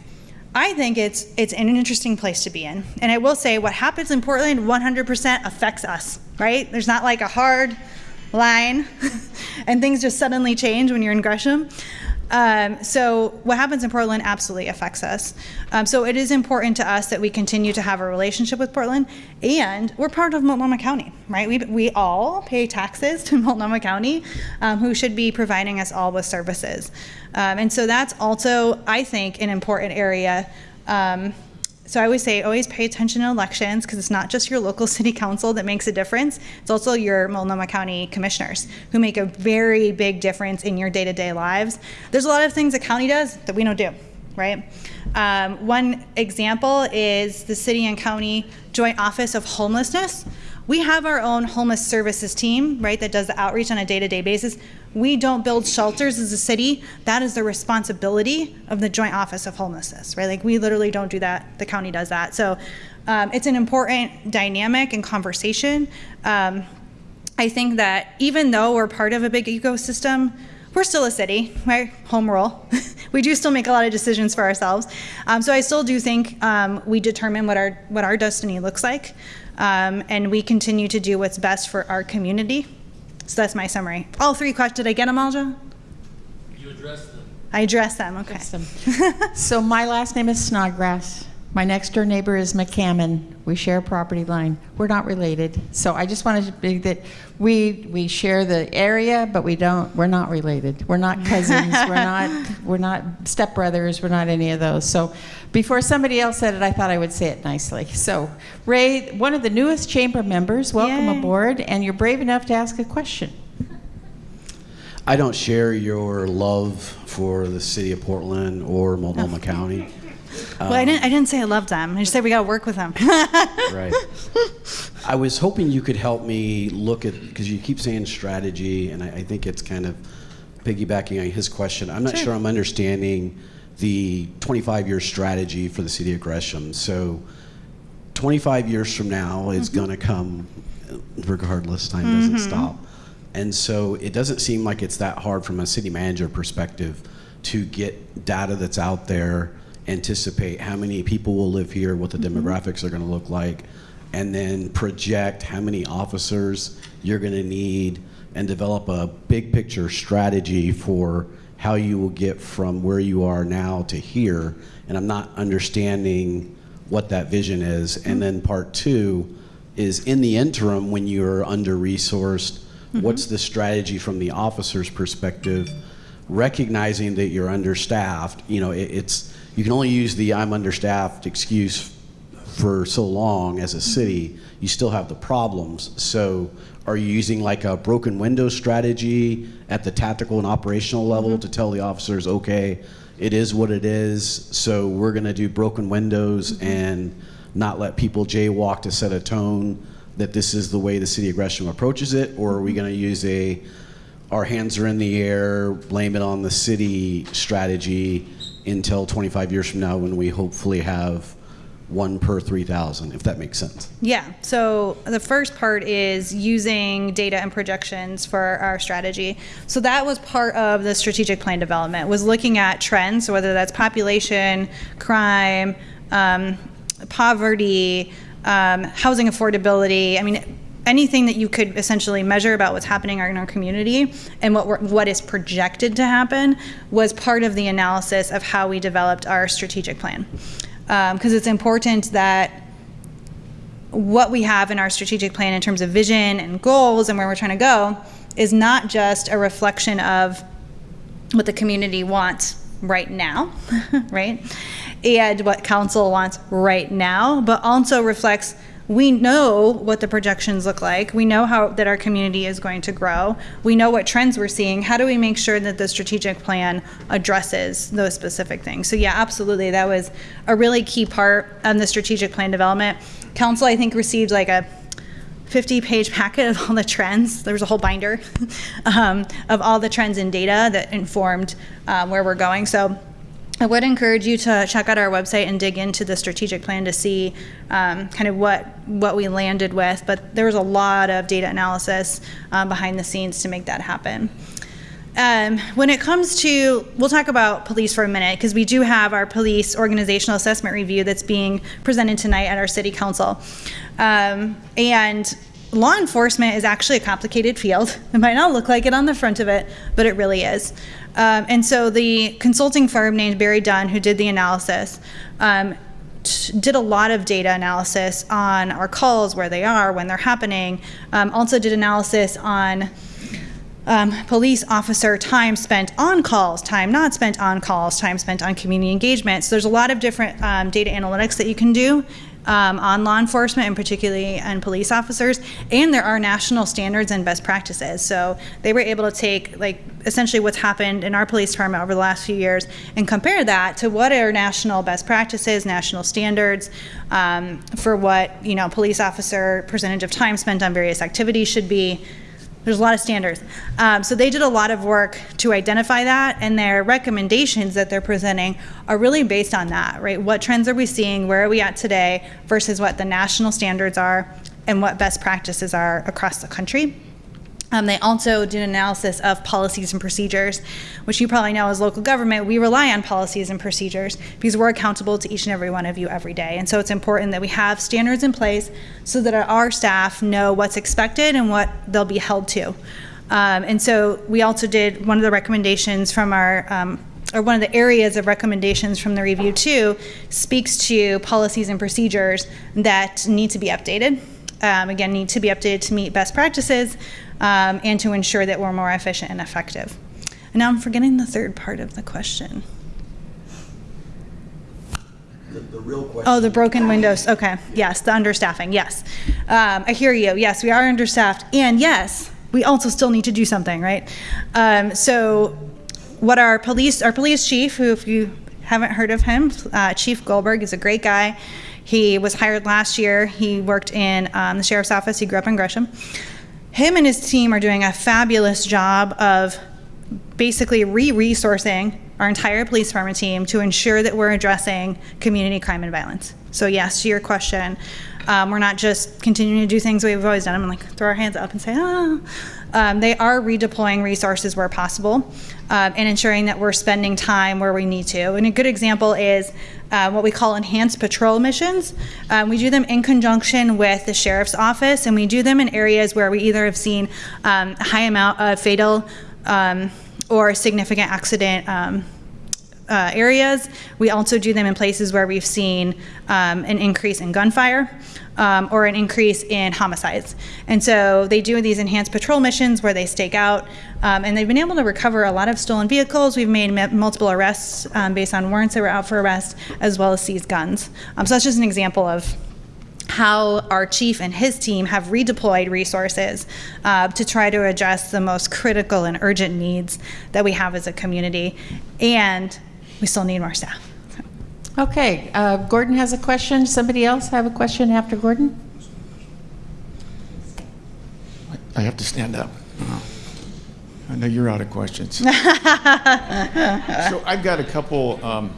I think it's it's an interesting place to be in. And I will say what happens in Portland 100% affects us, right? There's not like a hard line (laughs) and things just suddenly change when you're in Gresham. Um, so what happens in Portland absolutely affects us. Um, so it is important to us that we continue to have a relationship with Portland, and we're part of Multnomah County, right? We, we all pay taxes (laughs) to Multnomah County, um, who should be providing us all with services. Um, and so that's also, I think, an important area um, so I always say, always pay attention to elections because it's not just your local (laughs) city council that makes a difference. It's also your Multnomah County commissioners who make a very big difference in your day-to-day lives. There's a lot of things the county does that we don't do, right? Um, one example is the city and county joint office of homelessness. We have our own homeless services team, right, that does the outreach on a day-to-day basis. We don't build shelters as a city. That is the responsibility of the Joint Office of Homelessness, right? Like we literally don't do that. The county does that. So um, it's an important dynamic and conversation. Um, I think that even though we're part of a big ecosystem, we're still a city, right? Home rule. (laughs) we do still make a lot of decisions for ourselves. Um, so I still do think um, we determine what our what our destiny looks like um, and we continue to do what's best for our community. So that's my summary. All three questions. Did I get them, Alja? You addressed them. I addressed them. Okay. (laughs) so my last name is Snodgrass. My next door neighbor is McCammon. We share a property line. We're not related. So I just wanted to be that we we share the area, but we don't. We're not related. We're not cousins. (laughs) we're not. We're not stepbrothers. We're not any of those. So before somebody else said it, I thought I would say it nicely. So Ray, one of the newest chamber members, welcome Yay. aboard, and you're brave enough to ask a question. I don't share your love for the city of Portland or Multnomah oh. County. Well, I didn't. I didn't say I loved them. I just said we got to work with them. (laughs) Right. I was hoping you could help me look at, because you keep saying strategy, and I, I think it's kind of piggybacking on his question. I'm not sure, I'm understanding the 25 year strategy for the city of Gresham. So 25 years from now is going to come regardless, time doesn't mm-hmm. stop. And so it doesn't seem like it's that hard from a city manager perspective to get data that's out there, anticipate how many people will live here, what the mm-hmm. demographics are going to look like, and then project how many officers you're going to need and develop a big picture strategy for how you will get from where you are now to here. And I'm not understanding what that vision is. And mm-hmm. then part two is in the interim, when you're under resourced, mm-hmm. what's the strategy from the officer's perspective? Recognizing that you're understaffed, you know, it, it's you can only use the I'm understaffed excuse for so long as a city, you still have the problems. So, are you using like a broken window strategy at the tactical and operational level mm-hmm. to tell the officers, okay, it is what it is, so we're going to do broken windows mm-hmm. and not let people jaywalk to set a tone that this is the way the city of Gresham approaches it? Or are we mm-hmm. going to use a our hands are in the air, blame it on the city strategy until 25 years from now when we hopefully have one per 3,000, if that makes sense. Yeah. So the first part is using data and projections for our strategy. So that was part of the strategic plan development was looking at trends, so whether that's population, crime, um, poverty, um, housing affordability. I mean, anything that you could essentially measure about what's happening in our community and what what is projected to happen was part of the analysis of how we developed our strategic plan. Um, because it's important that what we have in our strategic plan in terms of vision and goals and where we're trying to go is not just a reflection of what the community wants right now, (laughs) right? And what council wants right now, but also reflects we know what the projections look like. We know how that our community is going to grow. We know what trends we're seeing. How do we make sure that the strategic plan addresses those specific things? So yeah, absolutely. That was a really key part of the strategic plan development. Council, I think, received like a 50 page packet of all the trends. There was a whole binder (laughs) um, of all the trends and data that informed um, where we're going. So I would encourage you to check out our website and dig into the strategic plan to see um, kind of what what we landed with. But there was a lot of data analysis um, behind the scenes to make that happen. Um, when it comes to, we'll talk about police for a minute because we do have our police organizational assessment review that's being presented tonight at our city council. Um, and law enforcement is actually a complicated field. (laughs) It might not look like it on the front of it, but it really is. Um, and so the consulting firm named BerryDunn, who did the analysis, um, did a lot of data analysis on our calls, where they are, when they're happening. Um, also did analysis on um, police officer time spent on calls, time not spent on calls, time spent on community engagement. So there's a lot of different um, data analytics that you can do um, on law enforcement and particularly on police officers. And there are national standards and best practices. So they were able to take like essentially what's happened in our police department over the last few years and compare that to what are national best practices, national standards um, for what you know police officer percentage of time spent on various activities should be there's a lot of standards. Um, so they did a lot of work to identify that, and their recommendations that they're presenting are really based on that, right? What trends are we seeing? Where are we at today versus what the national standards are and what best practices are across the country? Um, they also did an analysis of policies and procedures, which you probably know as local government, we rely on policies and procedures because we're accountable to each and every one of you every day. And so it's important that we have standards in place so that our staff know what's expected and what they'll be held to. Um, and so we also did one of the recommendations from our um, or one of the areas of recommendations from the review too speaks to policies and procedures that need to be updated. Um, again, need to be updated to meet best practices um, and to ensure that we're more efficient and effective. And now I'm forgetting the third part of the question. The, the real question. Oh, the broken windows. Okay. Yes, the understaffing. Yes. Um, I hear you. Yes, we are understaffed. And yes, we also still need to do something, right? Um, so, what our police, our police chief, who, if you haven't heard of him, uh, Chief Gullberg is a great guy. He was hired last year. He worked in um, the sheriff's office. He grew up in Gresham. Him and his team are doing a fabulous job of basically re-resourcing our entire police department team to ensure that we're addressing community crime and violence. So yes, to your question, um, we're not just continuing to do things we've always done. I'm like throw our hands up and say, ah. Um, they are redeploying resources where possible um, and ensuring that we're spending time where we need to. And a good example is uh, what we call enhanced patrol missions. Um, we do them in conjunction with the sheriff's office, and we do them in areas where we either have seen um, a high amount of fatal um, or significant accident um, uh, areas. We also do them in places where we've seen um, an increase in gunfire um, or an increase in homicides. And so they do these enhanced patrol missions where they stake out, um, and they've been able to recover a lot of stolen vehicles. We've made multiple arrests um, based on warrants that were out for arrest, as well as seized guns. Um, so that's just an example of how our chief and his team have redeployed resources uh, to try to address the most critical and urgent needs that we have as a community. And we still need more staff. Okay, uh, Gordon has a question. Somebody else have a question after Gordon? I have to stand up. I know you're out of questions. (laughs) so I've got a couple um,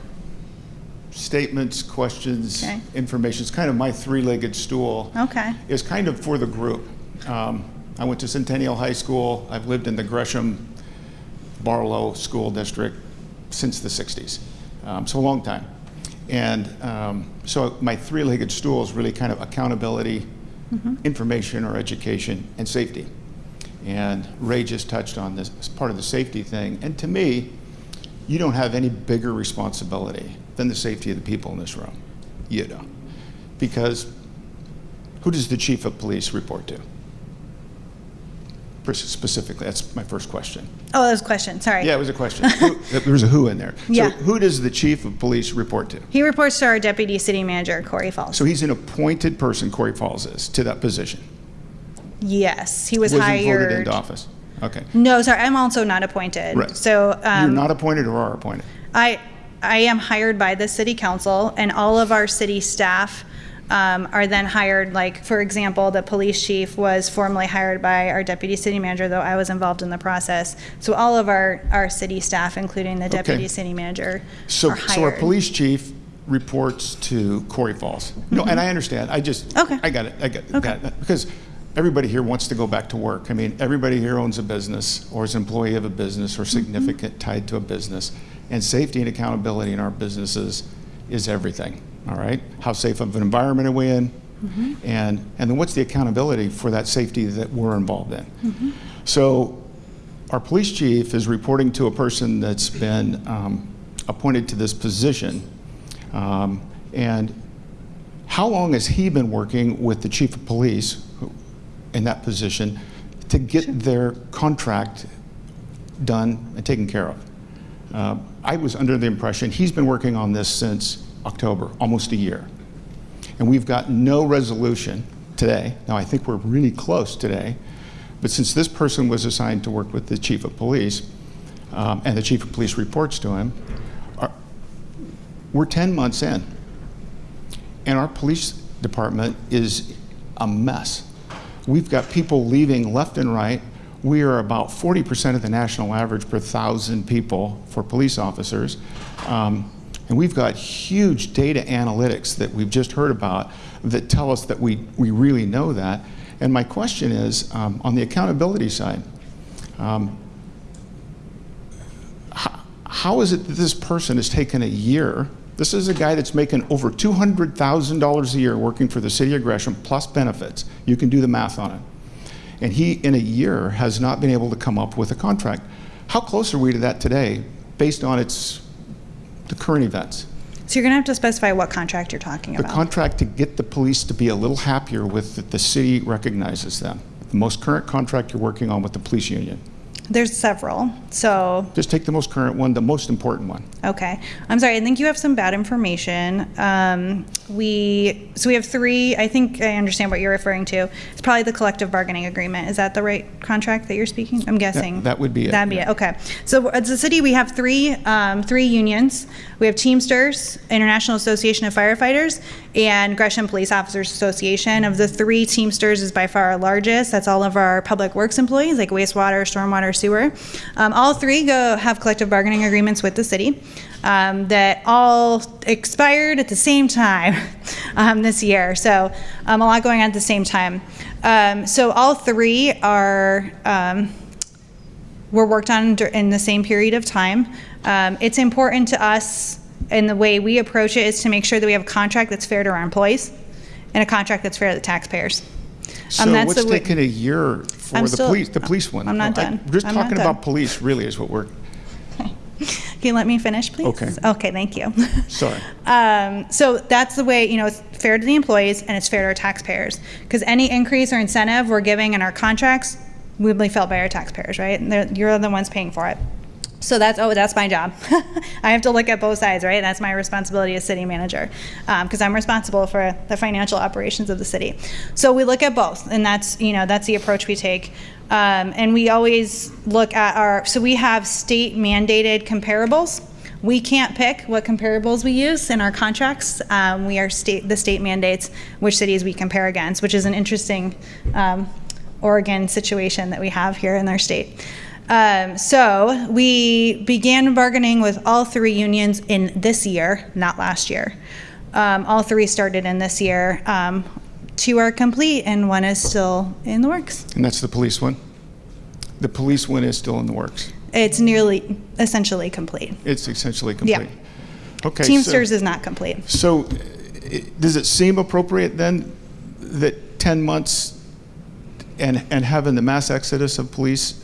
statements, questions, Okay. information. It's kind of my three-legged stool. Okay. It's kind of for the group. Um, I went to Centennial High School. I've lived in the Gresham Barlow School District since the 60s. Um, so a long time. And um, so my three-legged stool is really kind of accountability, information or education, and safety. And Ray just touched on this as part of the safety thing. And to me, you don't have any bigger responsibility than the safety of the people in this room. You don't. Because who does the chief of police report to? Specifically, that's my first question. Oh, that was a question. Sorry. Yeah, it was a question. Who- (laughs) there was a who in there. Yeah. So who does the chief of police report to? He reports to our deputy city manager, Corey Falls. So he's an appointed person, Corey Falls is, to that position. yes, he was, Wasn't hired. voted into office. Okay. No, sorry, I'm also not appointed. Right. So You're um, not appointed or are appointed? I, I am hired by the city council, and all of our city staff um, are then hired. Like, for example, the police chief was formerly hired by our deputy city manager, though I was involved in the process. So all of our, our city staff, including the deputy city manager, So, so our police chief reports to Corey Falls. No, and I understand. I just, Mm-hmm. Okay. I got it. I got Okay. that. Because everybody here wants to go back to work. I mean, everybody here owns a business or is an employee of a business or Mm-hmm. significant tied to a business. And safety and accountability in our businesses is everything. All right? How safe of an environment are we in? Mm-hmm. And, and then what's the accountability for that safety that we're involved in? Mm-hmm. So our police chief is reporting to a person that's been um, appointed to this position. Um, And how long has he been working with the chief of police in that position to get their contract done and taken care of? Uh, I was under the impression he's been working on this since October, almost a year. And we've got no resolution today. Now, I think we're really close today. But since this person was assigned to work with the chief of police, um, and the chief of police reports to him, our- we're 10 months in. And our police department is a mess. We've got people leaving left and right. We are about 40% of the national average per thousand people for police officers. Um, and we've got huge data analytics that we've just heard about that tell us that we, we really know that. And my question is um, on the accountability side, um, how, how is it that this person has taken a year? This is a guy that's making over $200,000 a year working for the city of Gresham plus benefits. You can do the math on it. And he, in a year, has not been able to come up with a contract. How close are we to that today based on its the current events. So you're gonna have to specify what contract you're talking about. The contract to get the police to be a little happier with that the city recognizes them. The most current contract you're working on with the police union. There's several. So Just take the most current one, the most important one. Okay. I'm sorry. I think you have some bad information. Um, we so we have three. I think I understand what you're referring to. It's probably the collective bargaining agreement. Is that the right contract that you're speaking? I'm guessing that would be it, That'd be it. Okay. So as a city, we have three um, three unions. We have Teamsters, International Association of Firefighters, and Gresham Police Officers Association. Of the three, Teamsters is by far our largest. That's all of our public works employees, like wastewater, stormwater, sewer. Um, all three go have collective bargaining agreements with the city um, that all expired at the same time (laughs) um, this year. So um, a lot going on at the same time. Um, so all three are. Um, were worked on in the same period of time. It's important to us, and the way we approach it is to make sure that we have a contract that's fair to our employees and a contract that's fair to the taxpayers. So Um, that's what's taking a year for I'm the still- police, the police one? I'm not I- done. Just I'm talking about police really is what we're, (laughs) Can you let me finish, please? Okay. Okay, thank you. (laughs) sorry. Um, so that's the way, you know, it's fair to the employees and it's fair to our taxpayers. Because any increase or incentive we're giving in our contracts will be felt by our taxpayers, right? And you're the ones paying for it. So that's, oh, that's my job. (laughs) I have to look at both sides, right? That's my responsibility as city manager, because I'm responsible for the financial operations of the city. So we look at both, and that's, you know, that's the approach we take. Um, and we always look at our, so we have state mandated comparables. We can't pick what comparables we use in our contracts. Um, we are state, the state mandates which cities we compare against, which is an interesting um, Oregon situation that we have here in our state. Um, so we began bargaining with all three unions in this year, not last year. Um, all three started in this year. Um, two are complete, and one is still in the works. And that's the police one? The police one is still in the works. It's nearly, essentially complete. It's essentially complete? Yeah. Okay. so- Teamsters is not complete. So, i- does it seem appropriate then that 10 months and, and having the mass exodus of police,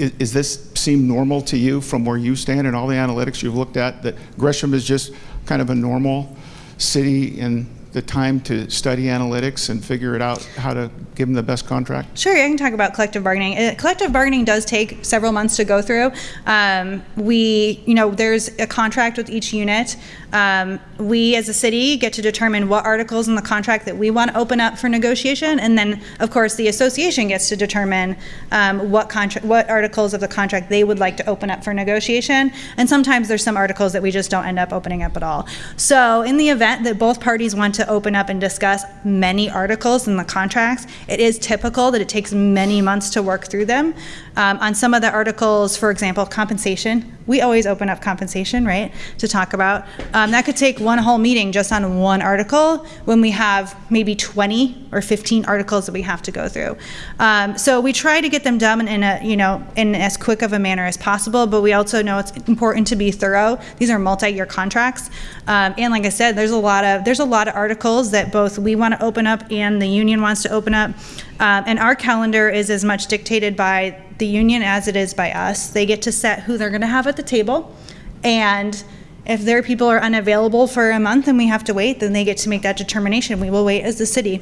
i- is this seem normal to you from where you stand and all the analytics you've looked at, that Gresham is just kind of a normal city in the time to study analytics and figure it out, how to give them the best contract? Sure, I can talk about collective bargaining. Uh, collective bargaining does take several months to go through. Um, we, you know, there's a contract with each unit. Um, we, as a city, get to determine what articles in the contract that we want to open up for negotiation, and then, of course, the association gets to determine um, what contract, what articles of the contract they would like to open up for negotiation. And sometimes there's some articles that we just don't end up opening up at all. So, in the event that both parties want to open up and discuss many articles in the contracts, it is typical that it takes many months to work through them. Um, on some of the articles, for example, compensation, we always open up compensation, right, to talk about. Um, that could take one whole meeting just on one article when we have maybe 20 or 15 articles that we have to go through. Um, so we try to get them done in a, you know, in as quick of a manner as possible, but we also know it's important to be thorough. These are multi-year contracts. Um, and like I said, there's a lot of, there's a lot of articles that both we want to open up and the union wants to open up. Um, and our calendar is as much dictated by the union as it is by us. They get to set who they're going to have at the table. And if their people are unavailable for a month and we have to wait, then they get to make that determination. We will wait as the city.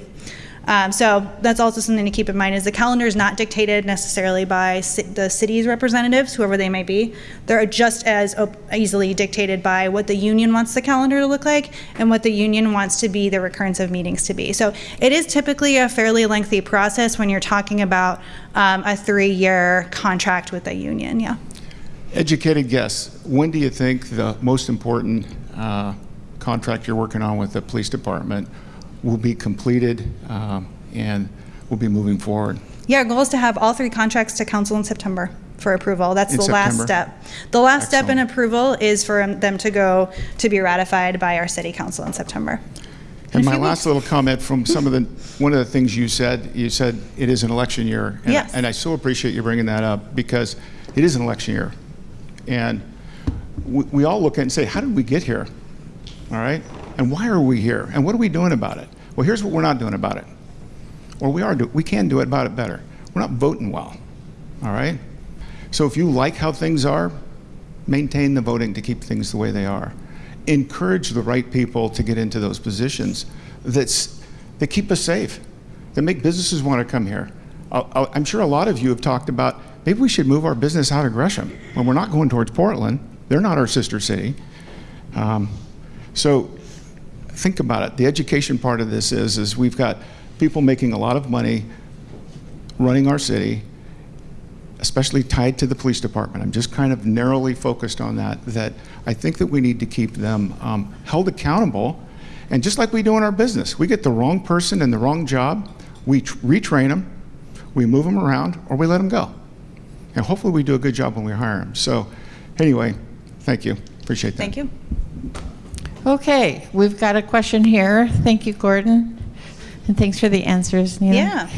Um, so that's also something to keep in mind is the calendar is not dictated necessarily by the city's representatives, whoever they may be. They're just as easily dictated by what the union wants the calendar to look like and what the union wants to be the recurrence of meetings to be. So it is typically a fairly lengthy process when you're talking about um, a three-year contract with a union. Yeah. Educated guess, when do you think the most important uh, contract you're working on with the police department will be completed um, and will be moving forward? Yeah, our goal is to have all three contracts to council in September for approval. That's In the last step. The last step in approval is for them to go to be ratified by our city council in September. And my last little comment from some of the, (laughs) one of the things you said, you said it is an election year. And- Yes. And I so appreciate you bringing that up because it is an election year. And we, we all look at it and say, how did we get here? All right? And why are we here? And what are we doing about it? Well, here's what we're not doing about it. Or we are, do, we can do it about it better. We're not voting well. All right? So if you like how things are, maintain the voting to keep things the way they are. Encourage the right people to get into those positions that's, that keep us safe, that make businesses want to come here. I- I- I'm sure a lot of you have talked about maybe we should move our business out of Gresham when we're not going towards Portland. They're not our sister city. Um, so think about it. The education part of this is, is we've got people making a lot of money running our city, especially tied to the police department. I'm just kind of narrowly focused on that, that I think that we need to keep them um, held accountable. And just like we do in our business, we get the wrong person in the wrong job, we retrain them, we move them around, or we let them go. And hopefully we do a good job when we hire them. So anyway, thank you. Appreciate that. Thank you. Okay, we've got a question here. Thank you, Gordon. And thanks for the answers, Nina. Yeah.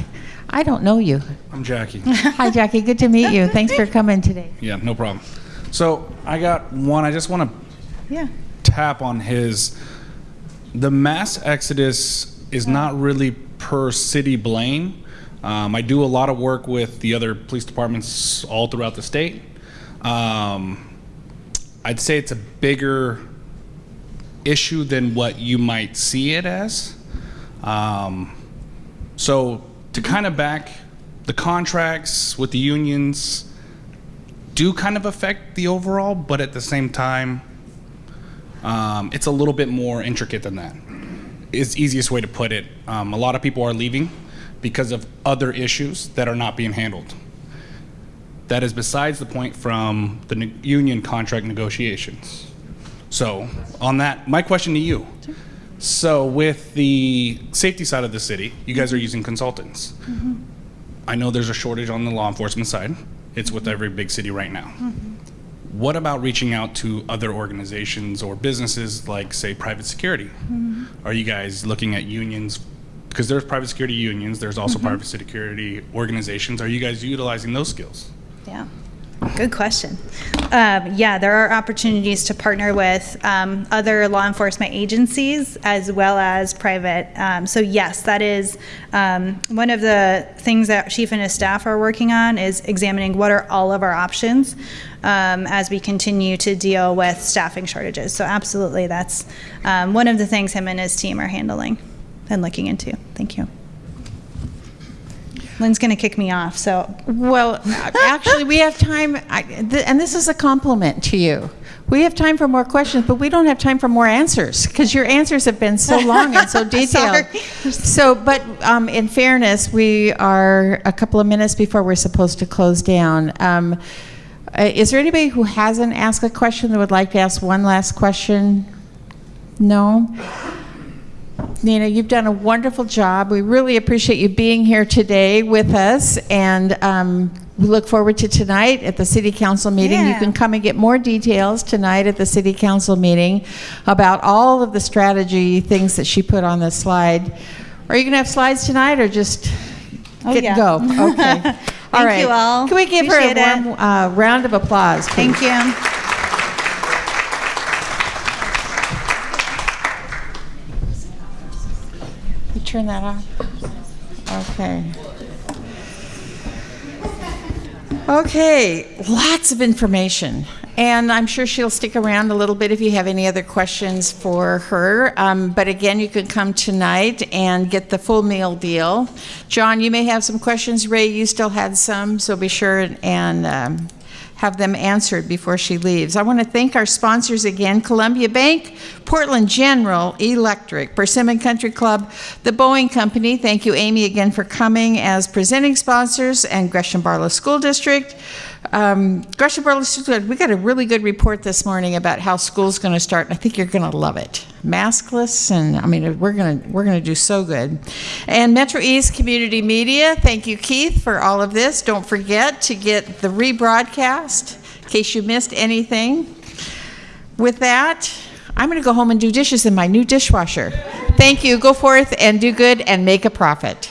I don't know you. I'm Jackie. (laughs) Hi, Jackie. Good to meet you. Thanks for coming today. Yeah, no problem. So I got one. I just want to Yeah. tap on his. The mass exodus is not really per city blame. Um, I do a lot of work with the other police departments all throughout the state. Um, I'd say it's a bigger issue than what you might see it as. Um, so to kind of back the contracts with the unions do kind of affect the overall, but at the same time, um, it's a little bit more intricate than that. Is easiest way to put it. Um, a lot of people are leaving because of other issues that are not being handled. That is besides the point from the union contract negotiations. So, on that, my question to you. So, with the safety side of the city, you guys are using consultants. Mm-hmm. I know there's a shortage on the law enforcement side. It's with mm-hmm. every big city right now. Mm-hmm. What about reaching out to other organizations or businesses like, say, private security? Are you guys looking at unions? Because there's private security unions, there's also private security organizations. Are you guys utilizing those skills? Yeah. Good question. Um, yeah, there are opportunities to partner with um, other law enforcement agencies as well as private. Um, so yes, that is um, one of the things that Chief and his staff are working on is examining what are all of our options um, as we continue to deal with staffing shortages. So absolutely, that's um, one of the things him and his team are handling and looking into. Thank you. Lynn's going to kick me off, so Well, actually, we have time, I- th- and this is a compliment to you. We have time for more questions, but we don't have time for more answers because your answers have been so long and so (laughs) detailed. So, but um, in fairness, we are a couple of minutes before we're supposed to close down. Um, uh, is there anybody who hasn't asked a question that would like to ask one last question? No? Nina, you've done a wonderful job. We really appreciate you being here today with us, and um, we look forward to tonight at the city council meeting. You can come and get more details tonight at the city council meeting about all of the strategy things that she put on the slide. Are you going to have slides tonight, or just Oh, get yeah. go? (laughs) Okay. all Thank right. you all. Can we give Appreciate her a warm uh, round of applause? please? thank you. Turn that off? Okay. Okay, lots of information. And I'm sure she'll stick around a little bit if you have any other questions for her. Um, but again, you can come tonight and get the full meal deal. John, you may have some questions. Ray, you still had some, so be sure and um, have them answered before she leaves. I want to thank our sponsors again Columbia Bank, Portland General Electric, Persimmon Country Club, the Boeing Company. Thank you, Amy, again for coming as presenting sponsors, and Gresham Barlow School District. Um, Gresham School we got a really good report this morning about how school's going to start, and I think you're going to love it. Maskless, and I mean, we're going to we're going to do so good. And Metro East Community Media, thank you, Keith, for all of this. Don't forget to get the rebroadcast in case you missed anything. With that, I'm going to go home and do dishes in my new dishwasher. Thank you. Go forth and do good and make a profit.